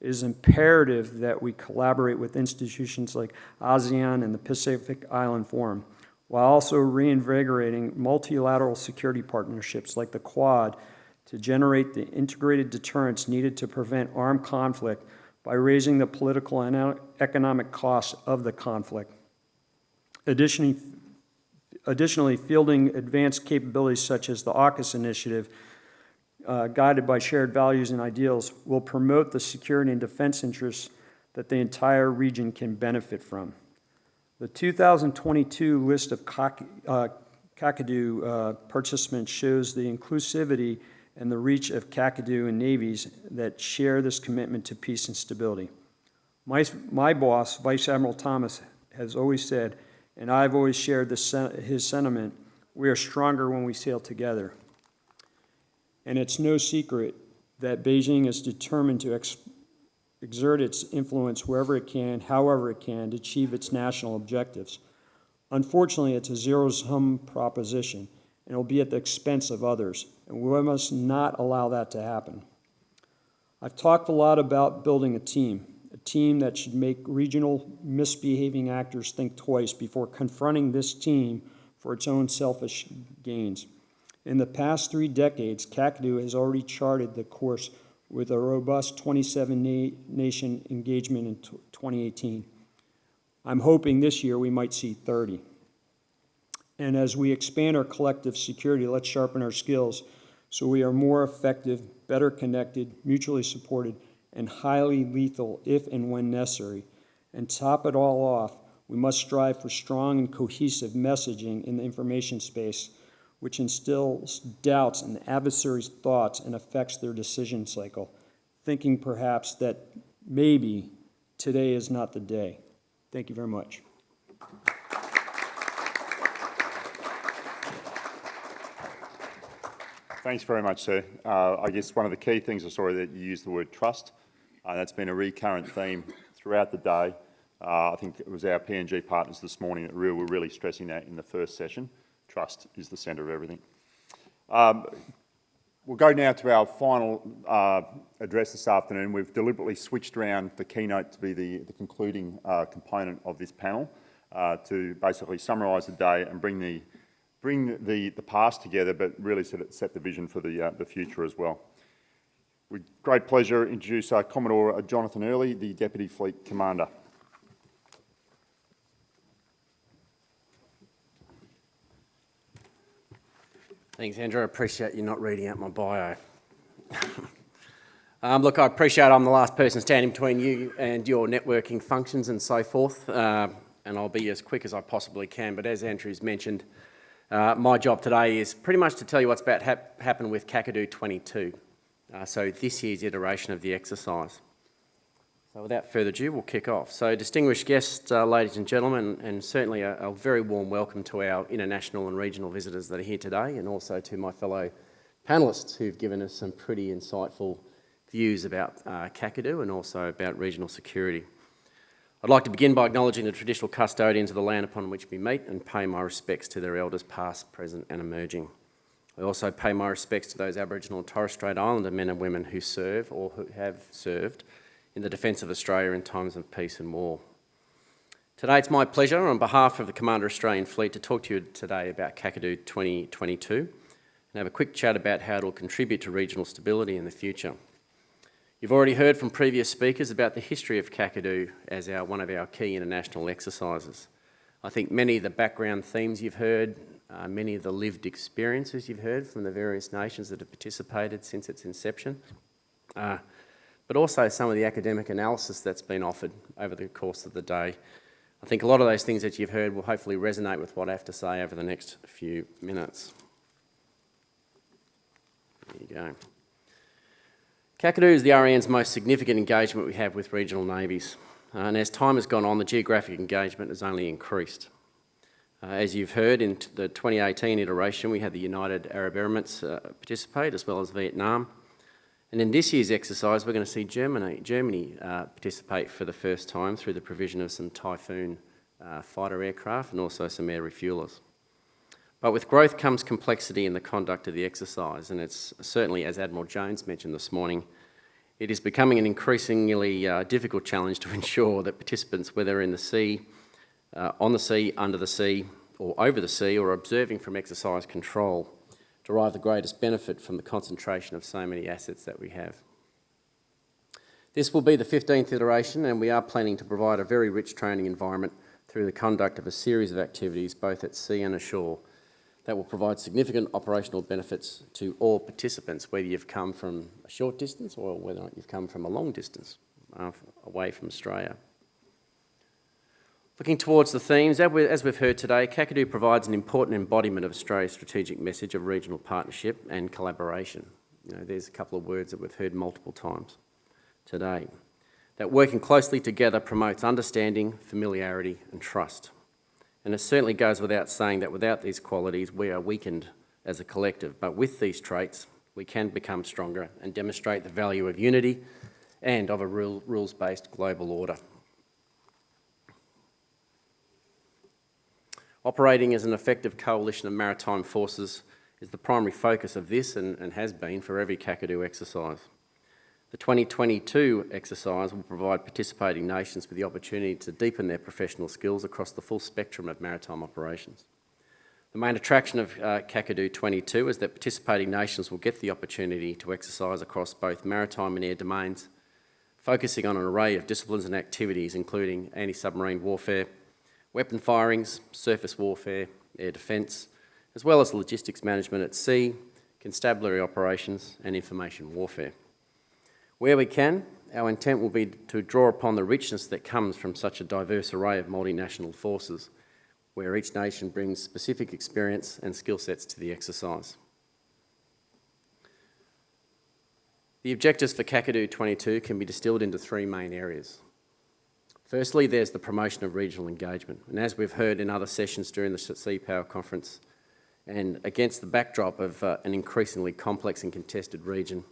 It is imperative that we collaborate with institutions like ASEAN and the Pacific Island Forum, while also reinvigorating multilateral security partnerships like the Quad to generate the integrated deterrence needed to prevent armed conflict by raising the political and economic costs of the conflict. Additionally, Additionally, fielding advanced capabilities such as the AUKUS initiative, uh, guided by shared values and ideals, will promote the security and defense interests that the entire region can benefit from. The 2022 list of uh, Kakadu uh, participants shows the inclusivity and the reach of Kakadu and navies that share this commitment to peace and stability. My, my boss, Vice Admiral Thomas, has always said, and I've always shared this, his sentiment, we are stronger when we sail together. And it's no secret that Beijing is determined to ex- exert its influence wherever it can, however it can, to achieve its national objectives. Unfortunately, it's a zero sum proposition, and it will be at the expense of others, and we must not allow that to happen. I've talked a lot about building a team, team that should make regional misbehaving actors think twice before confronting this team for its own selfish gains. In the past three decades, Kakadu has already charted the course with a robust 27 na- nation engagement in 2018. I'm hoping this year we might see 30. And as we expand our collective security, let's sharpen our skills so we are more effective, better connected, mutually supported, and highly lethal if and when necessary. And top it all off, we must strive for strong and cohesive messaging in the information space, which instills doubts in the adversary's thoughts and affects their decision cycle, thinking perhaps that maybe today is not the day. Thank you very much. Thanks very much, sir. Uh, I guess one of the key things I saw that you used the word trust. Uh, that's been a recurrent theme throughout the day. Uh, I think it was our PNG partners this morning that were really stressing that in the first session. Trust is the centre of everything. Um, we'll go now to our final uh, address this afternoon. We've deliberately switched around the keynote to be the, the concluding uh, component of this panel uh, to basically summarise the day and bring the bring the, the past together, but really set, set the vision for the, the future as well. With great pleasure, introduce uh, Commodore Jonathan Earley, the Deputy Fleet Commander. Thanks, Andrew. I appreciate you not reading out my bio. um, look, I appreciate I'm the last person standing between you and your networking functions and so forth, uh, and I'll be as quick as I possibly can. But as Andrew's mentioned, uh, my job today is pretty much to tell you what's about to hap happen with Kakadu 22, uh, so this year's iteration of the exercise. So without further ado, we'll kick off. So distinguished guests, uh, ladies and gentlemen, and certainly a, a, very warm welcome to our international and regional visitors that are here today, and also to my fellow panellists who've given us some pretty insightful views about uh, Kakadu and also about regional security. I'd like to begin by acknowledging the traditional custodians of the land upon which we meet and pay my respects to their elders past, present and emerging. I also pay my respects to those Aboriginal and Torres Strait Islander men and women who serve or who have served in the defence of Australia in times of peace and war. Today it's my pleasure on behalf of the Commander Australian Fleet to talk to you today about Kakadu 2022 and have a quick chat about how it will contribute to regional stability in the future. You've already heard from previous speakers about the history of Kakadu as our, one of our key international exercises. I think many of the background themes you've heard, uh, many of the lived experiences you've heard from the various nations that have participated since its inception, uh, but also some of the academic analysis that's been offered over the course of the day. I think a lot of those things that you've heard will hopefully resonate with what I have to say over the next few minutes. There you go. Kakadu is the RAN's most significant engagement we have with regional navies. Uh, and as time has gone on, the geographic engagement has only increased. Uh, as you've heard, in the 2018 iteration, we had the United Arab Emirates uh, participate, as well as Vietnam. And in this year's exercise, we're going to see Germany, Germany uh, participate for the first time through the provision of some Typhoon uh, fighter aircraft and also some air refuelers. But with growth comes complexity in the conduct of the exercise, and it's certainly, as Admiral Jones mentioned this morning, it is becoming an increasingly uh, difficult challenge to ensure that participants, whether in the sea, uh, on the sea, under the sea, or over the sea, or observing from exercise control, derive the greatest benefit from the concentration of so many assets that we have. This will be the 15th iteration, and we are planning to provide a very rich training environment through the conduct of a series of activities both at sea and ashore that will provide significant operational benefits to all participants, whether you've come from a short distance or whether you've come from a long distance uh, away from Australia. Looking towards the themes, as we've heard today, Kakadu provides an important embodiment of Australia's strategic message of regional partnership and collaboration. You know, there's a couple of words that we've heard multiple times today. That working closely together promotes understanding, familiarity and trust. And it certainly goes without saying that without these qualities, we are weakened as a collective. But with these traits, we can become stronger and demonstrate the value of unity and of a rules-based global order. Operating as an effective coalition of maritime forces is the primary focus of this and, and has been for every Kakadu exercise. The 2022 exercise will provide participating nations with the opportunity to deepen their professional skills across the full spectrum of maritime operations. The main attraction of uh, Kakadu 22 is that participating nations will get the opportunity to exercise across both maritime and air domains, focusing on an array of disciplines and activities including anti-submarine warfare, weapon firings, surface warfare, air defence, as well as logistics management at sea, constabulary operations and information warfare. Where we can, our intent will be to draw upon the richness that comes from such a diverse array of multinational forces, where each nation brings specific experience and skill sets to the exercise. The objectives for Kakadu 22 can be distilled into three main areas. Firstly, there's the promotion of regional engagement. And as we've heard in other sessions during the Sea Power Conference, and against the backdrop of uh, an increasingly complex and contested region,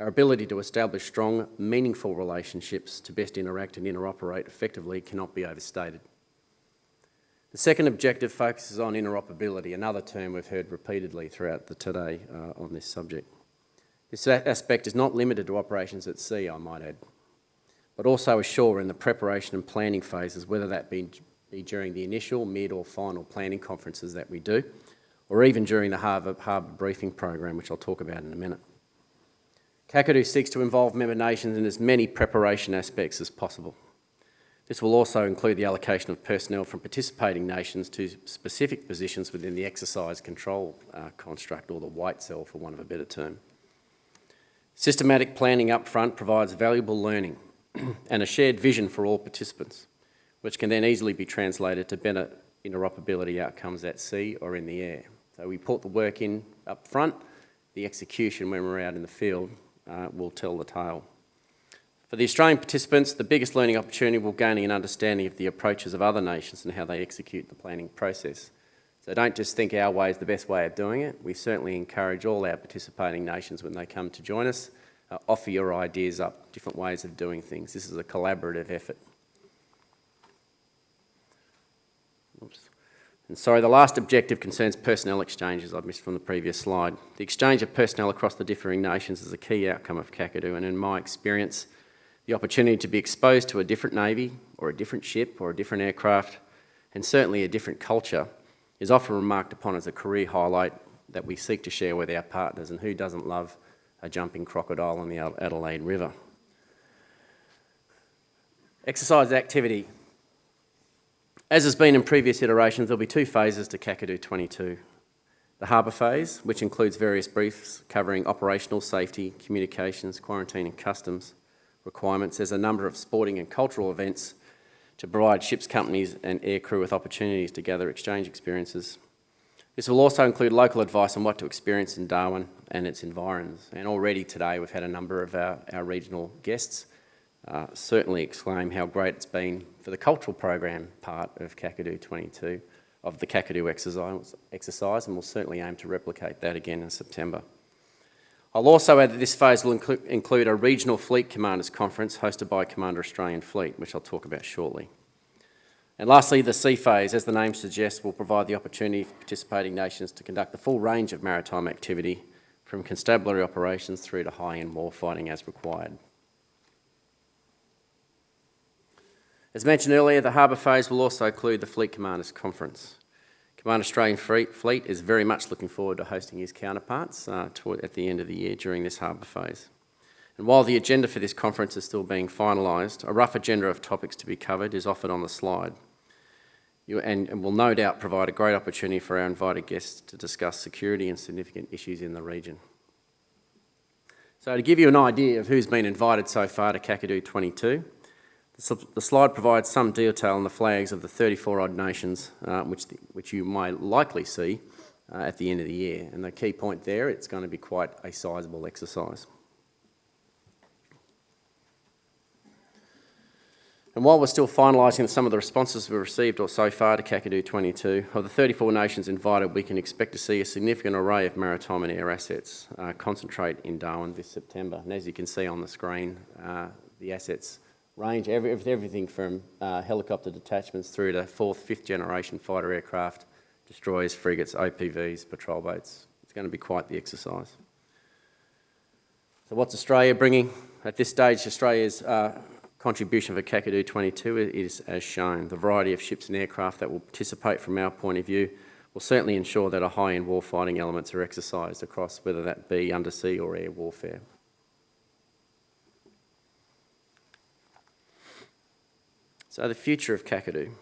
our ability to establish strong, meaningful relationships to best interact and interoperate effectively cannot be overstated. The second objective focuses on interoperability, another term we've heard repeatedly throughout the today uh, on this subject. This aspect is not limited to operations at sea, I might add, but also ashore in the preparation and planning phases, whether that be, be during the initial, mid or final planning conferences that we do, or even during the harbour, harbour briefing program, which I'll talk about in a minute. Kakadu seeks to involve member nations in as many preparation aspects as possible. This will also include the allocation of personnel from participating nations to specific positions within the exercise control uh, construct, or the white cell for want of a better term. Systematic planning up front provides valuable learning and a shared vision for all participants, which can then easily be translated to better interoperability outcomes at sea or in the air. So we put the work in up front, the execution when we're out in the field uh, will tell the tale. For the Australian participants, the biggest learning opportunity will gaining an understanding of the approaches of other nations and how they execute the planning process. So don't just think our way is the best way of doing it. We certainly encourage all our participating nations when they come to join us, uh, offer your ideas up, different ways of doing things. This is a collaborative effort. Oops. And sorry, the last objective concerns personnel exchanges I've missed from the previous slide. The exchange of personnel across the differing nations is a key outcome of Kakadu and in my experience, the opportunity to be exposed to a different navy or a different ship or a different aircraft and certainly a different culture is often remarked upon as a career highlight that we seek to share with our partners and who doesn't love a jumping crocodile on the Adelaide River. Exercise activity as has been in previous iterations, there'll be two phases to Kakadu 22. The harbour phase, which includes various briefs covering operational safety, communications, quarantine and customs, requirements, there's a number of sporting and cultural events to provide ships companies and aircrew with opportunities to gather exchange experiences. This will also include local advice on what to experience in Darwin and its environs. And already today we've had a number of our, our regional guests uh, certainly exclaim how great it's been for the cultural program part of Kakadu 22, of the Kakadu exercise, exercise and we'll certainly aim to replicate that again in September. I'll also add that this phase will inclu include a regional fleet commanders conference hosted by Commander Australian Fleet, which I'll talk about shortly. And lastly, the sea phase, as the name suggests, will provide the opportunity for participating nations to conduct the full range of maritime activity, from constabulary operations through to high-end warfighting as required. As mentioned earlier, the harbour phase will also include the Fleet Commanders Conference. Commander Australian Fleet is very much looking forward to hosting his counterparts uh, at the end of the year during this harbour phase. And while the agenda for this conference is still being finalised, a rough agenda of topics to be covered is offered on the slide. You, and, and will no doubt provide a great opportunity for our invited guests to discuss security and significant issues in the region. So to give you an idea of who's been invited so far to Kakadu 22, the slide provides some detail on the flags of the 34 odd nations, uh, which, the, which you might likely see uh, at the end of the year. And the key point there, it's going to be quite a sizable exercise. And while we're still finalising some of the responses we've received so far to Kakadu 22, of the 34 nations invited, we can expect to see a significant array of maritime and air assets uh, concentrate in Darwin this September. And as you can see on the screen, uh, the assets range every, everything from uh, helicopter detachments through to fourth, fifth generation fighter aircraft, destroyers, frigates, OPVs, patrol boats. It's going to be quite the exercise. So what's Australia bringing? At this stage, Australia's contribution for Kakadu 22 is as shown. The variety of ships and aircraft that will participate from our point of view will certainly ensure that a high-end warfighting elements are exercised across whether that be undersea or air warfare. So the future of Kakadu.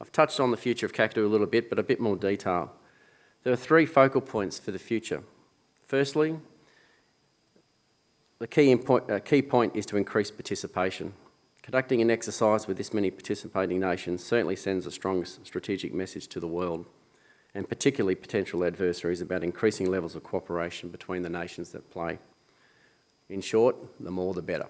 I've touched on the future of Kakadu a little bit, but a bit more detail. There are three focal points for the future. Firstly, the key, uh, key point is to increase participation. Conducting an exercise with this many participating nations certainly sends a strong strategic message to the world, and particularly potential adversaries about increasing levels of cooperation between the nations that play. In short, the more the better.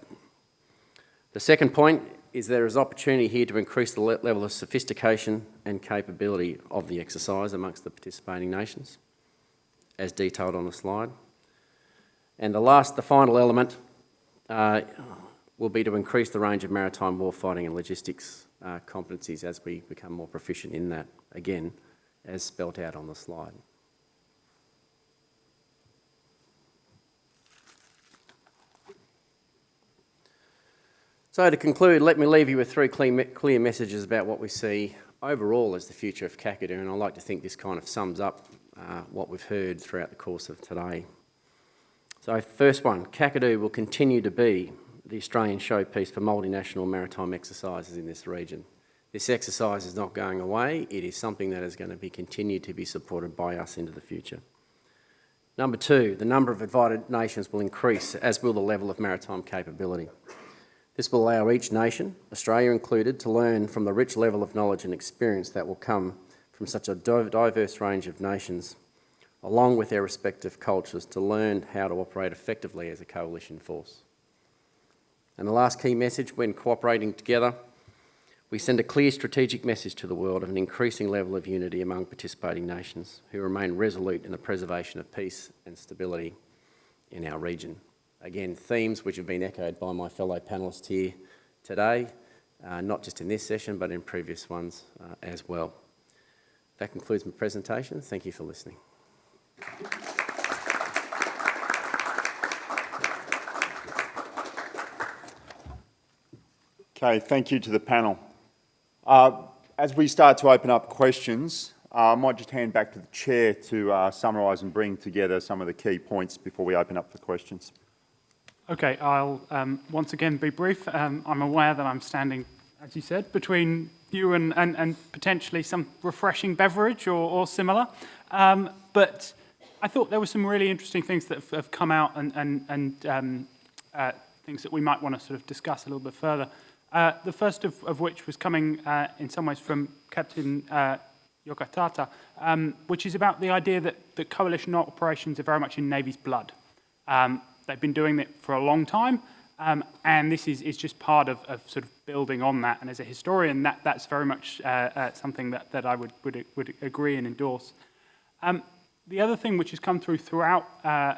The second point is there is opportunity here to increase the level of sophistication and capability of the exercise amongst the participating nations, as detailed on the slide. And the last, the final element, uh, will be to increase the range of maritime warfighting and logistics uh, competencies as we become more proficient in that, again, as spelt out on the slide. So to conclude, let me leave you with three clear messages about what we see overall as the future of Kakadu, and I like to think this kind of sums up uh, what we've heard throughout the course of today. So first one, Kakadu will continue to be the Australian showpiece for multinational maritime exercises in this region. This exercise is not going away, it is something that is going to be continued to be supported by us into the future. Number two, the number of invited nations will increase, as will the level of maritime capability. This will allow each nation, Australia included, to learn from the rich level of knowledge and experience that will come from such a diverse range of nations, along with their respective cultures, to learn how to operate effectively as a coalition force. And the last key message, when cooperating together, we send a clear strategic message to the world of an increasing level of unity among participating nations who remain resolute in the preservation of peace and stability in our region. Again, themes which have been echoed by my fellow panellists here today, uh, not just in this session, but in previous ones uh, as well. That concludes my presentation. Thank you for listening. Okay, thank you to the panel. Uh, as we start to open up questions, uh, I might just hand back to the chair to uh, summarise and bring together some of the key points before we open up for questions. Okay, I'll um, once again be brief. Um, I'm aware that I'm standing, as you said, between you and, and, and potentially some refreshing beverage or, or similar. Um, but I thought there were some really interesting things that have come out and, and, and um, uh, things that we might want to sort of discuss a little bit further. Uh, the first of, of which was coming uh, in some ways from Captain uh, Yokota, um, which is about the idea that, that coalition operations are very much in Navy's blood. Um, they've been doing it for a long time, um, and this is, is just part of, of sort of building on that. And as a historian, that, that's very much uh, uh, something that, that I would, would, would agree and endorse. Um, the other thing which has come through throughout uh,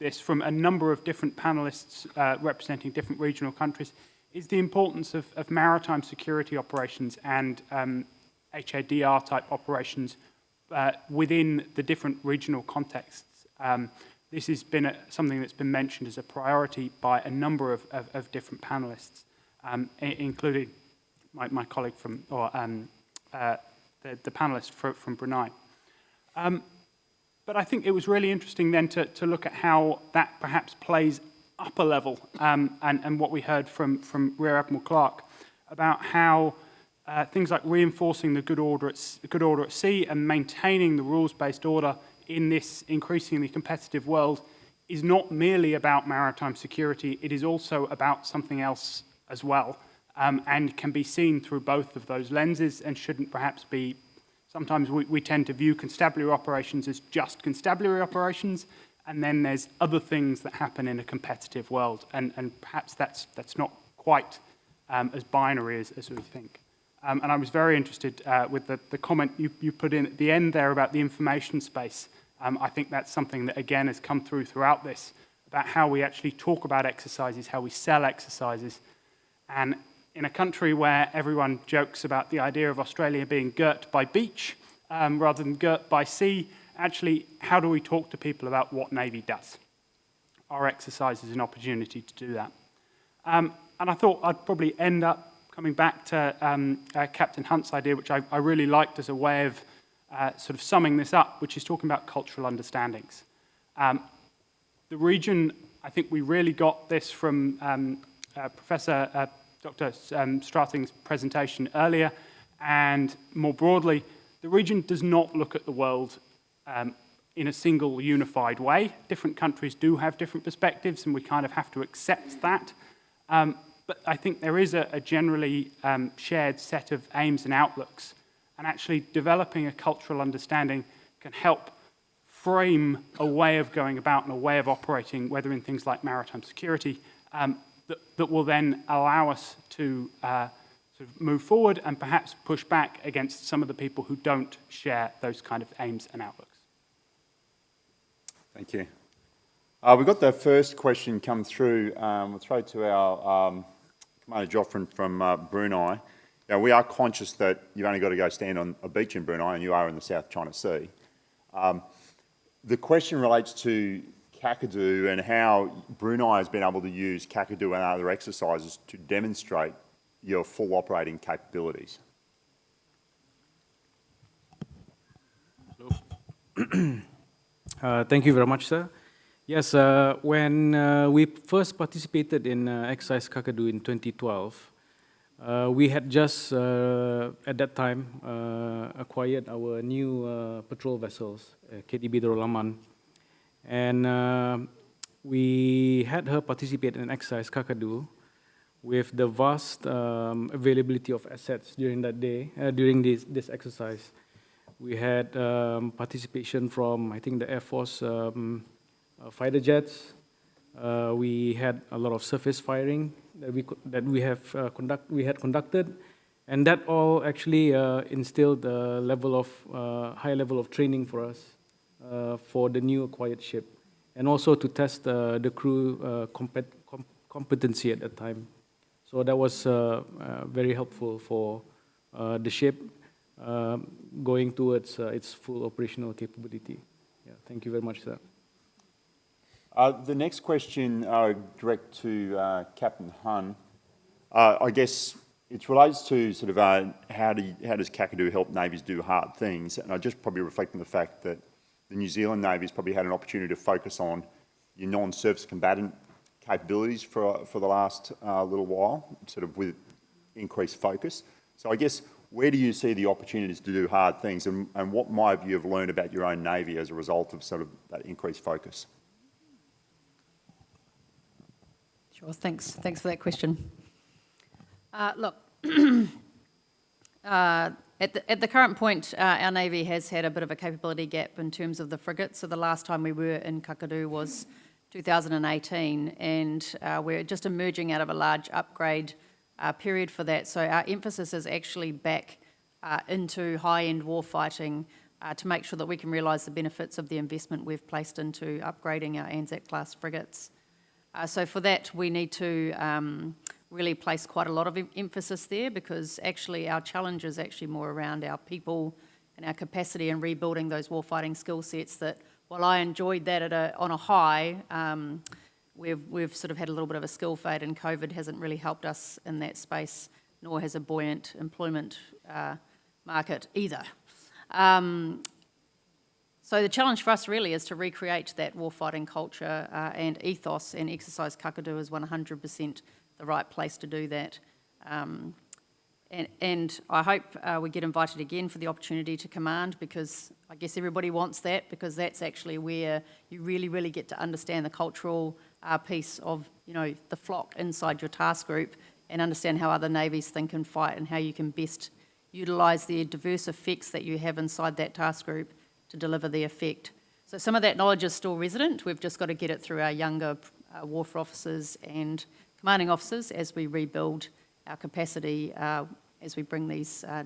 this from a number of different panelists representing different regional countries is the importance of, of maritime security operations and um, HADR type operations uh, within the different regional contexts. Um, this has been a, something that's been mentioned as a priority by a number of, of, of different panelists, um, including my, my, colleague from, or um, uh, the, the panelist for, from Brunei. Um, but I think it was really interesting then to, to look at how that perhaps plays upper level um, and, and what we heard from, from Rear Admiral Clark about how uh, things like reinforcing the good order, at, good order at sea and maintaining the rules-based order in this increasingly competitive world is not merely about maritime security, it is also about something else as well, um, and can be seen through both of those lenses and shouldn't perhaps be, sometimes we, we tend to view constabulary operations as just constabulary operations, and then there's other things that happen in a competitive world, and, and perhaps that's, that's not quite um, as binary as, as we think. Um, and I was very interested uh, with the, the comment you, you put in at the end there about the information space. Um, I think that's something that, again, has come through throughout this, about how we actually talk about exercises, how we sell exercises. And in a country where everyone jokes about the idea of Australia being girt by beach um, rather than girt by sea, actually, how do we talk to people about what Navy does? Our exercise is an opportunity to do that. Um, and I thought I'd probably end up coming back to um, uh, Captain Hunn's idea, which I, I, really liked as a way of uh, sort of summing this up, which is talking about cultural understandings. Um, the region, I think we really got this from um, uh, Professor uh, Dr. Um, Strating's presentation earlier, and more broadly, the region does not look at the world um, in a single unified way. Different countries do have different perspectives, and we kind of have to accept that. Um, but I think there is a, a generally um, shared set of aims and outlooks. And actually developing a cultural understanding can help frame a way of going about and a way of operating, whether in things like maritime security, um, that, that, will then allow us to uh, sort of move forward and perhaps push back against some of the people who don't share those kind of aims and outlooks. Thank you. Uh, we've got the first question come through. Um, we'll throw to our um, Commander Joffrin from uh, Brunei. Now, we are conscious that you've only got to go stand on a beach in Brunei and you are in the South China Sea. Um, the question relates to Kakadu and how Brunei has been able to use Kakadu and other exercises to demonstrate your full operating capabilities. uh, thank you very much, sir. Yes, uh, when uh, we first participated in uh, Exercise Kakadu in 2012, uh, we had just, uh, at that time, uh, acquired our new patrol vessels, KDB Darul Aman. And we had her participate in Exercise Kakadu with the vast um, availability of assets during that day, during this, this exercise. We had um, participation from, I think, the Air Force um, uh, fighter jets. Uh, we had a lot of surface firing that we that we have uh, conduct we had conducted, and that all actually instilled a level of high level of training for us for the new acquired ship, and also to test the crew compet com competency at that time. So that was very helpful for the ship going towards its full operational capability. Yeah, thank you very much, sir. Uh, the next question uh, direct to uh, Captain Hunn. Uh, I guess it relates to sort of uh, how, do you, how does Kakadu help navies do hard things? And I just probably reflect on the fact that the New Zealand Navy's probably had an opportunity to focus on your non-surface combatant capabilities for, for the last uh, little while, sort of with increased focus. So I guess where do you see the opportunities to do hard things and, and what might you have learned about your own Navy as a result of sort of that increased focus? Sure, thanks, thanks for that question. Uh, Look, uh, at the, at the current point, uh, our Navy has had a bit of a capability gap in terms of the frigates. So the last time we were in Kakadu was 2018, and uh, we're just emerging out of a large upgrade uh, period for that. So our emphasis is actually back uh, into high-end warfighting uh, to make sure that we can realise the benefits of the investment we've placed into upgrading our Anzac-class frigates. Uh, so for that, we need to um, really place quite a lot of em- emphasis there because actually our challenge is actually more around our people and our capacity in rebuilding those warfighting skill sets that while I enjoyed that at a, on a high, um, we've, we've sort of had a little bit of a skill fade and COVID hasn't really helped us in that space, nor has a buoyant employment uh, market either. Um, so the challenge for us really is to recreate that warfighting culture uh, and ethos, and Exercise Kakadu is 100% the right place to do that. Um, and, and I hope uh, we get invited again for the opportunity to command because I guess everybody wants that because that's actually where you really, really get to understand the cultural uh, piece of, you know, the flock inside your task group and understand how other navies think and fight and how you can best utilise the diverse effects that you have inside that task group to deliver the effect. So some of that knowledge is still resident. We've just got to get it through our younger uh, wharf officers and commanding officers as we rebuild our capacity uh, as we bring these uh,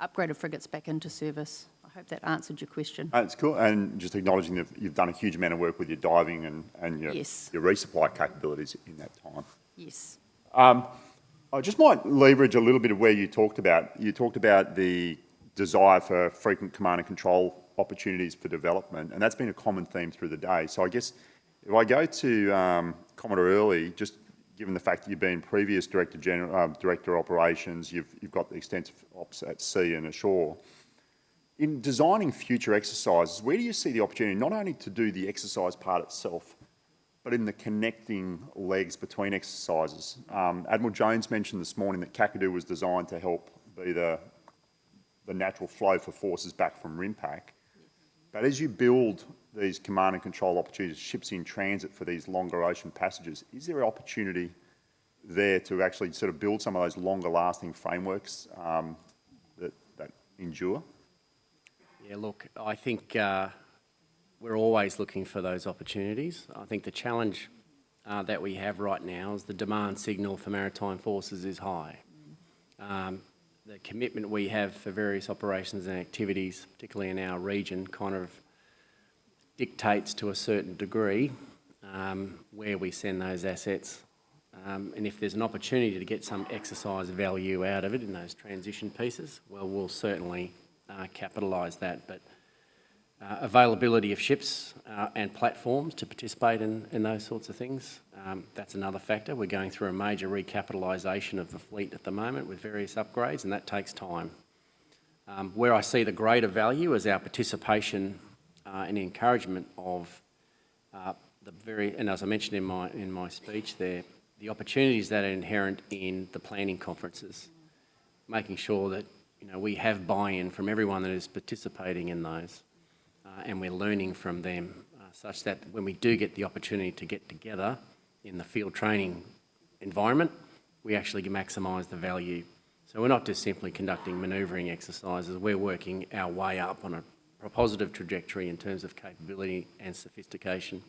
upgraded frigates back into service. Hope that answered your question. That's cool, and just acknowledging that you've done a huge amount of work with your diving and, and your, Yes. your resupply capabilities in that time. Yes. I just might leverage a little bit of where you talked about. You talked about the desire for frequent command and control opportunities for development, and that's been a common theme through the day. So I guess if I go to um, Commodore Earley, just given the fact that you've been previous Director General, uh, Director of Operations, you've, you've got the extensive ops at sea and ashore. In designing future exercises, where do you see the opportunity not only to do the exercise part itself, but in the connecting legs between exercises? Um, Admiral Jones mentioned this morning that Kakadu was designed to help be the, the natural flow for forces back from RIMPAC. But as you build these command and control opportunities, ships in transit for these longer ocean passages, is there an opportunity there to actually sort of build some of those longer lasting frameworks um, that, that endure? Yeah, look, I think uh, we're always looking for those opportunities. I think the challenge uh, that we have right now is the demand signal for maritime forces is high. Um, the commitment we have for various operations and activities, particularly in our region, kind of dictates to a certain degree um, where we send those assets. Um, and if there's an opportunity to get some exercise value out of it in those transition pieces, well, we'll certainly capitalise that. But uh, availability of ships uh, and platforms to participate in, in those sorts of things, um, that's another factor. We're going through a major recapitalisation of the fleet at the moment with various upgrades, and that takes time. Um, where I see the greater value is our participation uh, and encouragement of uh, the very, and as I mentioned in my, in my speech there, the opportunities that are inherent in the planning conferences, making sure that you know, we have buy-in from everyone that is participating in those, uh, and we're learning from them, uh, such that when we do get the opportunity to get together in the field training environment, we actually maximise the value. So we're not just simply conducting manoeuvring exercises, we're working our way up on a, positive trajectory in terms of capability and sophistication.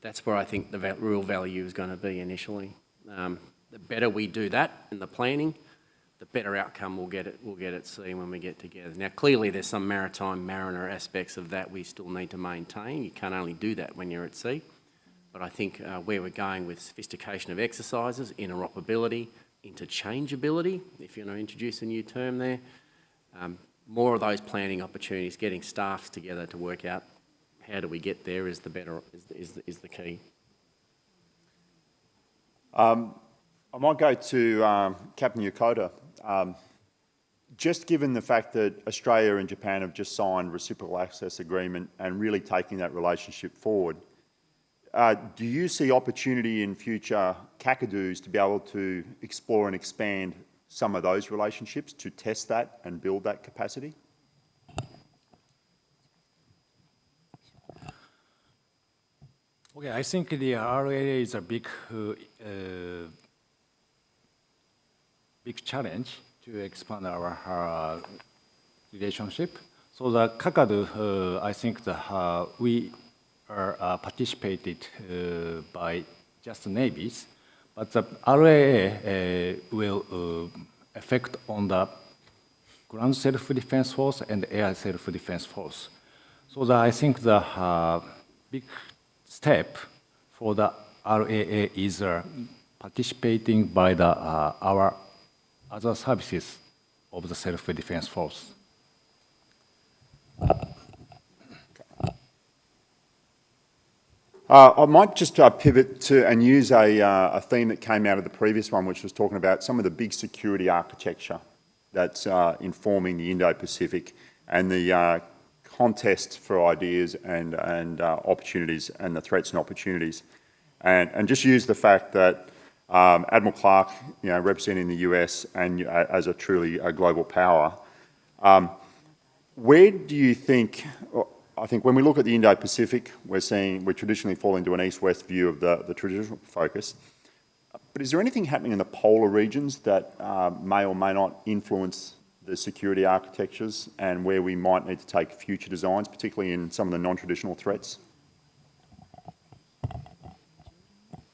That's where I think the real value is going to be initially. Um, the better we do that in the planning, the better outcome we'll get it, we'll get at sea when we get together. Now, clearly there's some maritime mariner aspects of that we still need to maintain. You can't only do that when you're at sea. But I think uh, where we're going with sophistication of exercises, interoperability, interchangeability, if you want to introduce a new term there, um, more of those planning opportunities, getting staffs together to work out how do we get there is the better, is, the- is, the- is the key. I might go to um, Captain Yokota. Um, just given the fact that Australia and Japan have just signed reciprocal access agreement and really taking that relationship forward, uh, do you see opportunity in future Kakadus to be able to explore and expand some of those relationships to test that and build that capacity? Okay, I think the RAA is a big, uh, uh, big challenge to expand our uh, relationship. So the Kakadu, uh, I think the, uh, we are uh, participated uh, by just navies, but the RAA will affect on the ground self-defense force and air self-defense force. So the, I think the big step for the RAA is participating by the, our other services of the self-defense force. Uh, I might just uh, pivot to and use a, uh, a theme that came out of the previous one, which was talking about some of the big security architecture that's uh, informing the Indo-Pacific and the uh, contest for ideas and, and uh, opportunities and the threats and opportunities. And, and just use the fact that um, Admiral Clark, you know, representing the US and uh, as a truly a global power, um, where do you think, I think when we look at the Indo-Pacific, we're seeing, we traditionally fall into an east-west view of the, the traditional focus. But is there anything happening in the polar regions that uh, may or may not influence the security architectures and where we might need to take future designs, particularly in some of the non-traditional threats?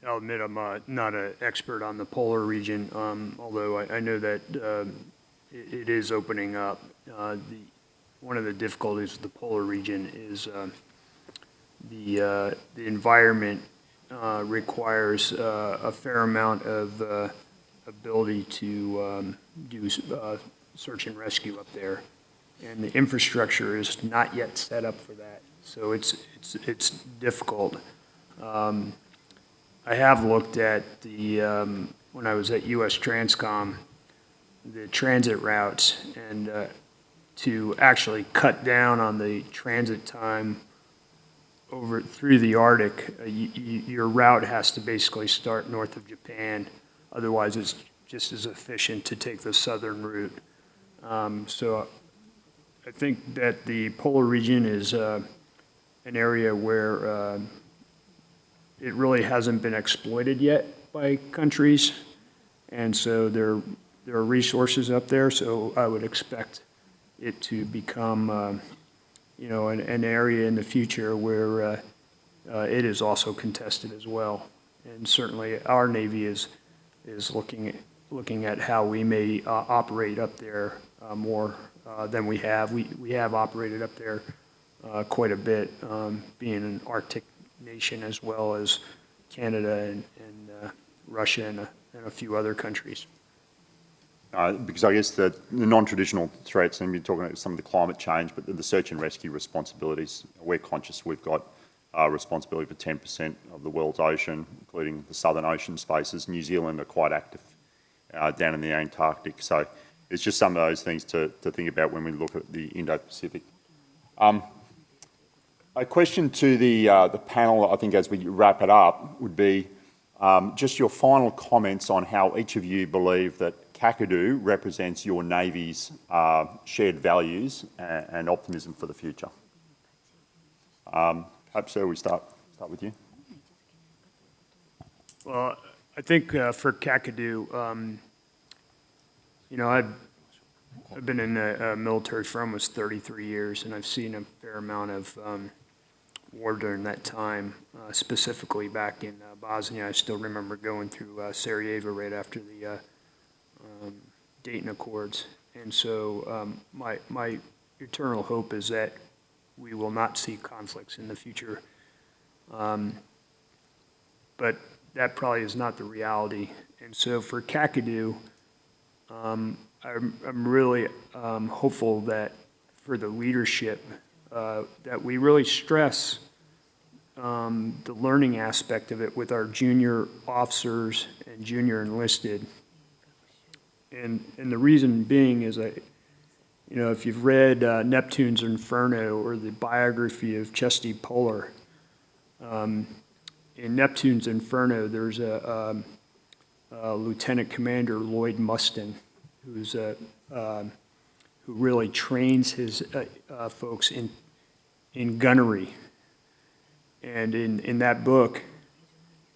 I'll admit I'm uh, not an expert on the polar region, um, although I, I know that um, it, it is opening up. Uh, the, one of the difficulties with the polar region is uh, the, uh, the environment uh, requires uh, a fair amount of uh, ability to um, do uh, search and rescue up there. And the infrastructure is not yet set up for that. So it's, it's, it's difficult. Um, I have looked at the, um, when I was at US Transcom, the transit routes and uh, to actually cut down on the transit time over through the Arctic, uh, your route has to basically start north of Japan. Otherwise, it's just as efficient to take the southern route. Um, So I think that the polar region is uh, an area where uh, it really hasn't been exploited yet by countries. And so there, there are resources up there, so I would expect it to become, uh, you know, an, an area in the future where uh, uh, it is also contested as well. And certainly our Navy is, is looking, at- looking at how we may uh, operate up there uh, more uh, than we have. We, we have operated up there quite a bit, um, being an Arctic nation as well as Canada and, and uh, Russia and a, and a few other countries. Uh, because I guess the, the non-traditional threats, and you're talking about some of the climate change, but the, the search and rescue responsibilities, we're conscious we've got uh, responsibility for 10% of the world's ocean, including the southern ocean spaces. New Zealand are quite active uh, down in the Antarctic. So it's just some of those things to, to think about when we look at the Indo-Pacific. Um, a question to the, uh, the panel, I think, as we wrap it up, would be um, just your final comments on how each of you believe that Kakadu represents your Navy's uh, shared values and, and optimism for the future. Um, perhaps, sir, we start, start with you. Well, I think uh, for Kakadu, um, you know, I've, I've been in the military for almost 33 years, and I've seen a fair amount of um, war during that time, uh, specifically back in uh, Bosnia. I still remember going through uh, Sarajevo right after the uh, um, Dayton Accords. And so um, my, my eternal hope is that we will not see conflicts in the future. Um, But that probably is not the reality. And so for Kakadu, um, I'm, I'm really um, hopeful that for the leadership, uh, that we really stress um, the learning aspect of it with our junior officers and junior enlisted. And, and the reason being is that, you know, if you've read uh, Neptune's Inferno or the biography of Chesty Puller, um, in Neptune's Inferno, there's a, um, a Lieutenant Commander Lloyd Mustin, who's a, um, who really trains his uh, uh, folks in, in gunnery. And in, in that book,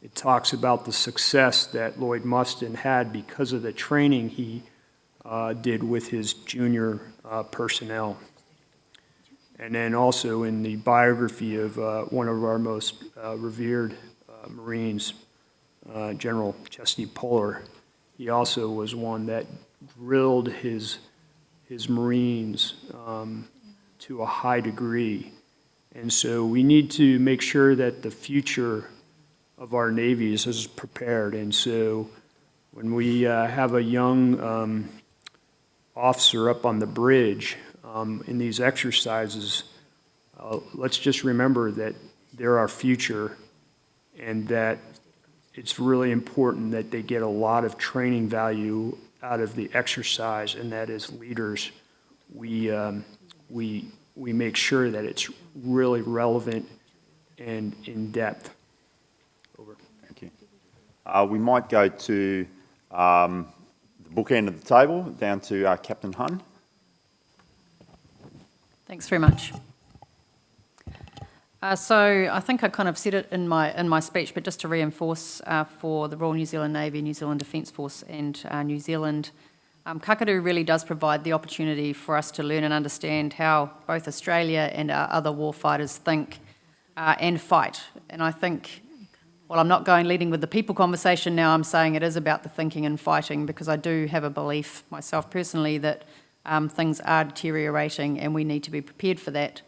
it talks about the success that Lloyd Mustin had because of the training he uh, did with his junior uh, personnel. And then also in the biography of uh, one of our most uh, revered Marines, General Chesty Puller, he also was one that drilled his, his Marines um, to a high degree. And so we need to make sure that the future of our navies is prepared. And so when we uh, have a young um, officer up on the bridge um, in these exercises, uh, let's just remember that they're our future and that it's really important that they get a lot of training value out of the exercise and that is leaders, we, um, we, we make sure that it's really relevant and in depth. Over. Thank you. Uh, we might go to um, the book end of the table, down to uh, Captain Hunn. Thanks very much. Uh, so I think I kind of said it in my in my speech, but just to reinforce uh, for the Royal New Zealand Navy, New Zealand Defence Force, and uh, New Zealand, um, Kakadu really does provide the opportunity for us to learn and understand how both Australia and our other warfighters think uh, and fight. And I think, well, I'm not going leading with the people conversation now. I'm saying it is about the thinking and fighting because I do have a belief myself personally that um, things are deteriorating and we need to be prepared for that.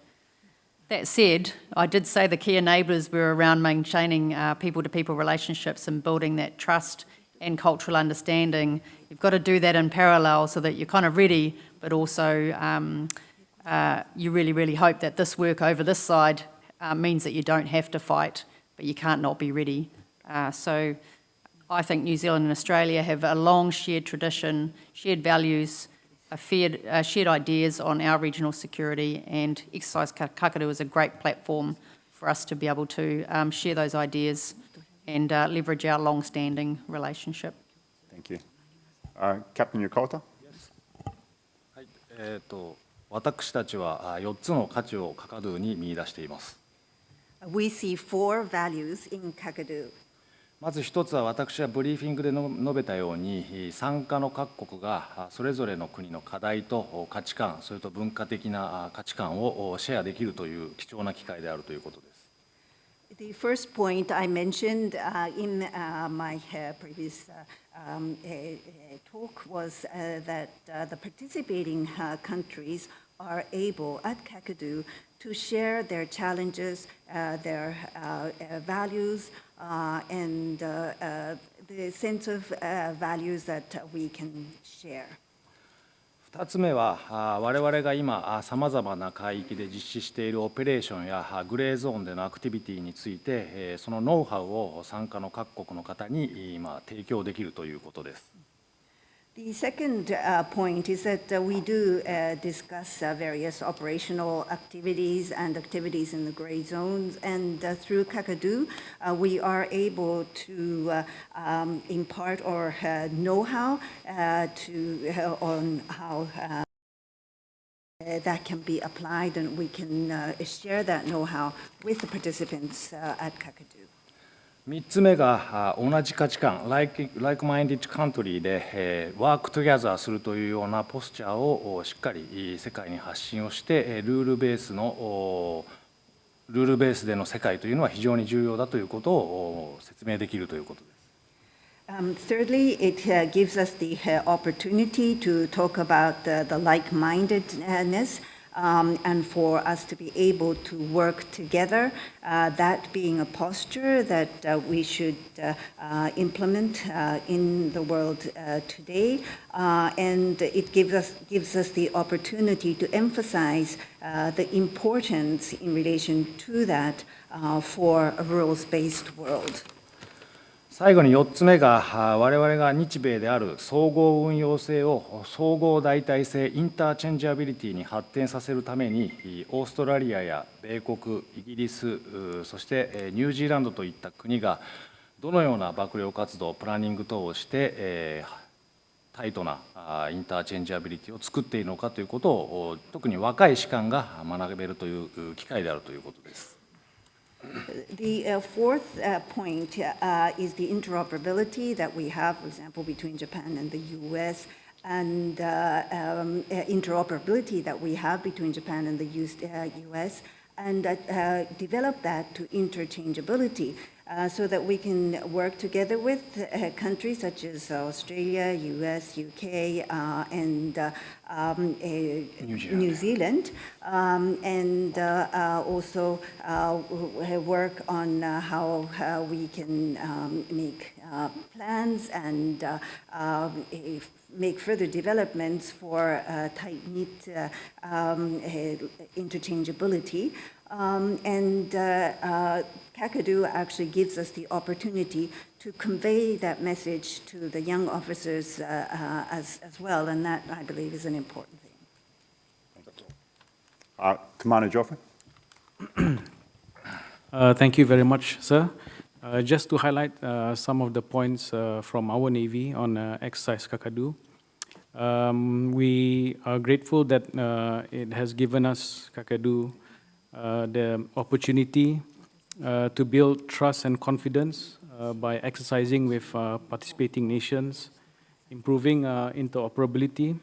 That said, I did say the key enablers were around maintaining uh, people-to-people relationships and building that trust and cultural understanding. You've got to do that in parallel so that you're kind of ready, but also um, uh, you really, really hope that this work over this side uh, means that you don't have to fight, but you can't not be ready. Uh, so I think New Zealand and Australia have a long shared tradition, shared values, shared, uh, shared ideas on our regional security and Exercise Kakadu is a great platform for us to be able to um, share those ideas and uh, leverage our long-standing relationship. Thank you. Uh, Captain Yokota? はい、えー、と私たちは4つの価値をカカドゥに見出しています。We see four values in Kakadu. まず一つは私はブリーフィングで述べたように参加の各国がそれぞれの国の課題と価値観それと文化的な価値観をシェアできるという貴重な機会であるということです。The first point I mentioned uh, in uh, my uh, previous um, talk was that the participating countries are able at Kakadu to share their challenges, their values, uh, and uh, uh, the sense of values that we can share. 2つ目は我々が今さまざまな海域で実施しているオペレーションやグレーゾーンでのアクティビティについてそのノウハウを参加の各国の方に今提供できるということです。The second uh, point is that uh, we do uh, discuss uh, various operational activities and activities in the gray zones, and uh, through Kakadu, uh, we are able to um, impart our know-how to on how that can be applied, and we can share that know-how with the participants at Kakadu. 3つ目が同じ価値観、like-minded country で、え、ワークトゥギャザーするというようなポスチャーをしっかり世界に発信をして、ルールベースのルールベースでの世界というのは非常に重要だということを説明できるということです。Um, thirdly, it uh, gives us the uh, opportunity to talk about uh, the like-mindedness um, and for us to be able to work together, uh, that being a posture that uh, we should uh, uh implement uh, in the world today. and it gives us, gives us the opportunity to emphasize the importance in relation to that for a rules-based world. 最後に4つ目が我々が日米である総合運用性を総合代替性インターチェンジアビリティに発展させるためにオーストラリアや米国イギリスそしてニュージーランドといった国がどのような幕僚活動プランニング等をしてタイトなインターチェンジアビリティを作っているのかということを特に若い士官が学べるという機会であるということです。The uh, fourth uh, point uh, is the interoperability that we have, for example, between Japan and the US, and uh, um, uh, interoperability that we have between Japan and the US, uh, and develop that to interchangeability uh, so that we can work together with uh, countries such as Australia, US, UK, uh, and uh, um, uh, New Zealand, um, and uh, uh, also uh, work on uh, how, we can um, make uh, plans and make further developments for uh, tight-knit uh, um, interchangeability. Um, And uh, uh, Kakadu actually gives us the opportunity to convey that message to the young officers uh, uh, as, as well, and that, I believe, is an important thing. Uh, Commander Joffrey? Uh, Thank you very much, sir. Uh, Just to highlight uh, some of the points uh, from our Navy on uh, exercise Kakadu. Um, We are grateful that uh, it has given us, Kakadu, uh, the opportunity uh, to build trust and confidence uh, by exercising with uh, participating nations, improving uh, interoperability,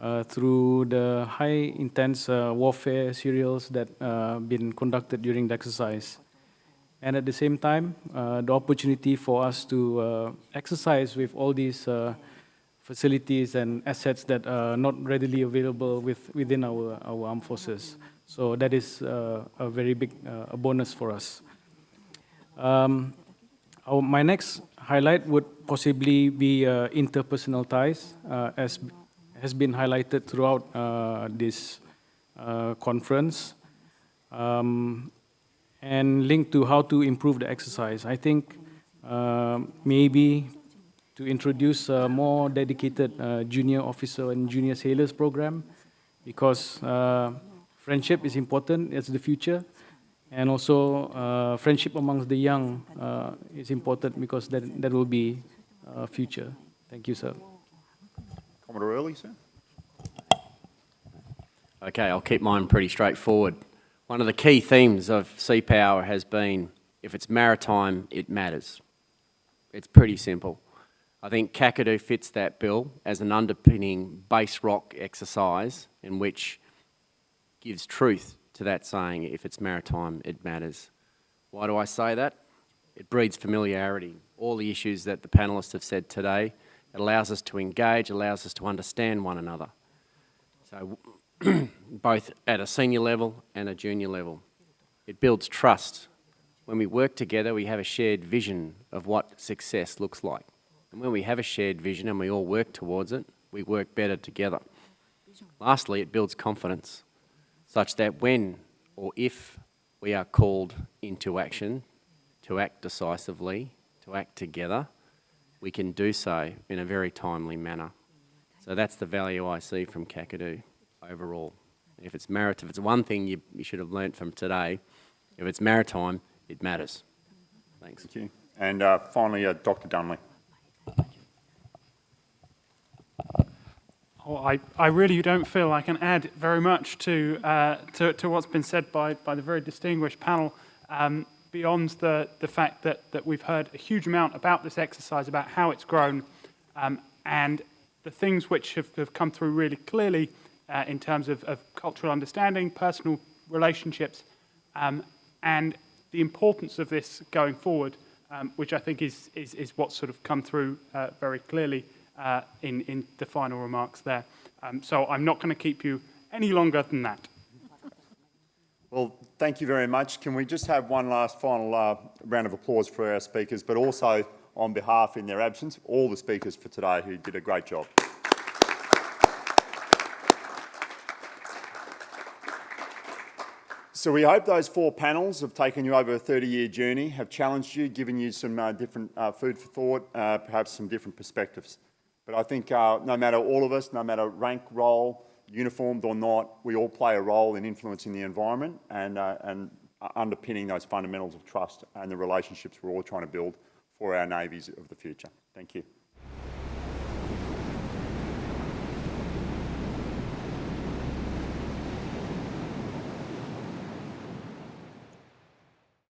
uh, through the high intense warfare serials that uh, been conducted during the exercise. And at the same time, the opportunity for us to exercise with all these facilities and assets that are not readily available with, within our, our armed forces. So that is uh, a very big uh, bonus for us. Um, our, my next highlight would possibly be uh, interpersonal ties, uh, as has been highlighted throughout uh, this uh, conference, um, and linked to how to improve the exercise. I think maybe to introduce a more dedicated junior officer and junior sailors program, because friendship is important as the future, and also uh, friendship amongst the young uh, is important because that, that will be uh, future. Thank you, sir. Commodore Earley, sir? Okay, I'll keep mine pretty straightforward. One of the key themes of Sea Power has been if it's maritime, it matters. It's pretty simple. I think Kakadu fits that bill as an underpinning base rock exercise in which gives truth to that saying if it's maritime, it matters. Why do I say that? It breeds familiarity. All the issues that the panelists have said today, it allows us to engage, allows us to understand one another. So both at a senior level and a junior level. It builds trust. When we work together, we have a shared vision of what success looks like. And when we have a shared vision and we all work towards it, we work better together. Lastly, it builds confidence, such that when or if we are called into action, to act decisively, to act together, we can do so in a very timely manner. So that's the value I see from Kakadu overall. If it's maritime, if it's one thing you, you should have learnt from today, if it's maritime, it matters. Thanks. Thank you. And uh, finally, uh, Dr. Dunley. I, I really don't feel I can add very much to, uh, to, to what's been said by, by the very distinguished panel, um, beyond the, the fact that, that we've heard a huge amount about this exercise, about how it's grown, um, and the things which have, have come through really clearly uh, in terms of, of cultural understanding, personal relationships, um, and the importance of this going forward, um, which I think is, is, is what's sort of come through uh, very clearly uh, in, in the final remarks there. Um, so I'm not going to keep you any longer than that. Well, thank you very much. Can we just have one last final uh, round of applause for our speakers, but also on behalf, in their absence, all the speakers for today who did a great job. So we hope those four panels have taken you over a 30-year journey, have challenged you, given you some uh, different uh, food for thought, uh, perhaps some different perspectives. But I think uh, no matter all of us, no matter rank, role, uniformed or not, we all play a role in influencing the environment and, uh, and underpinning those fundamentals of trust and the relationships we're all trying to build for our navies of the future. Thank you.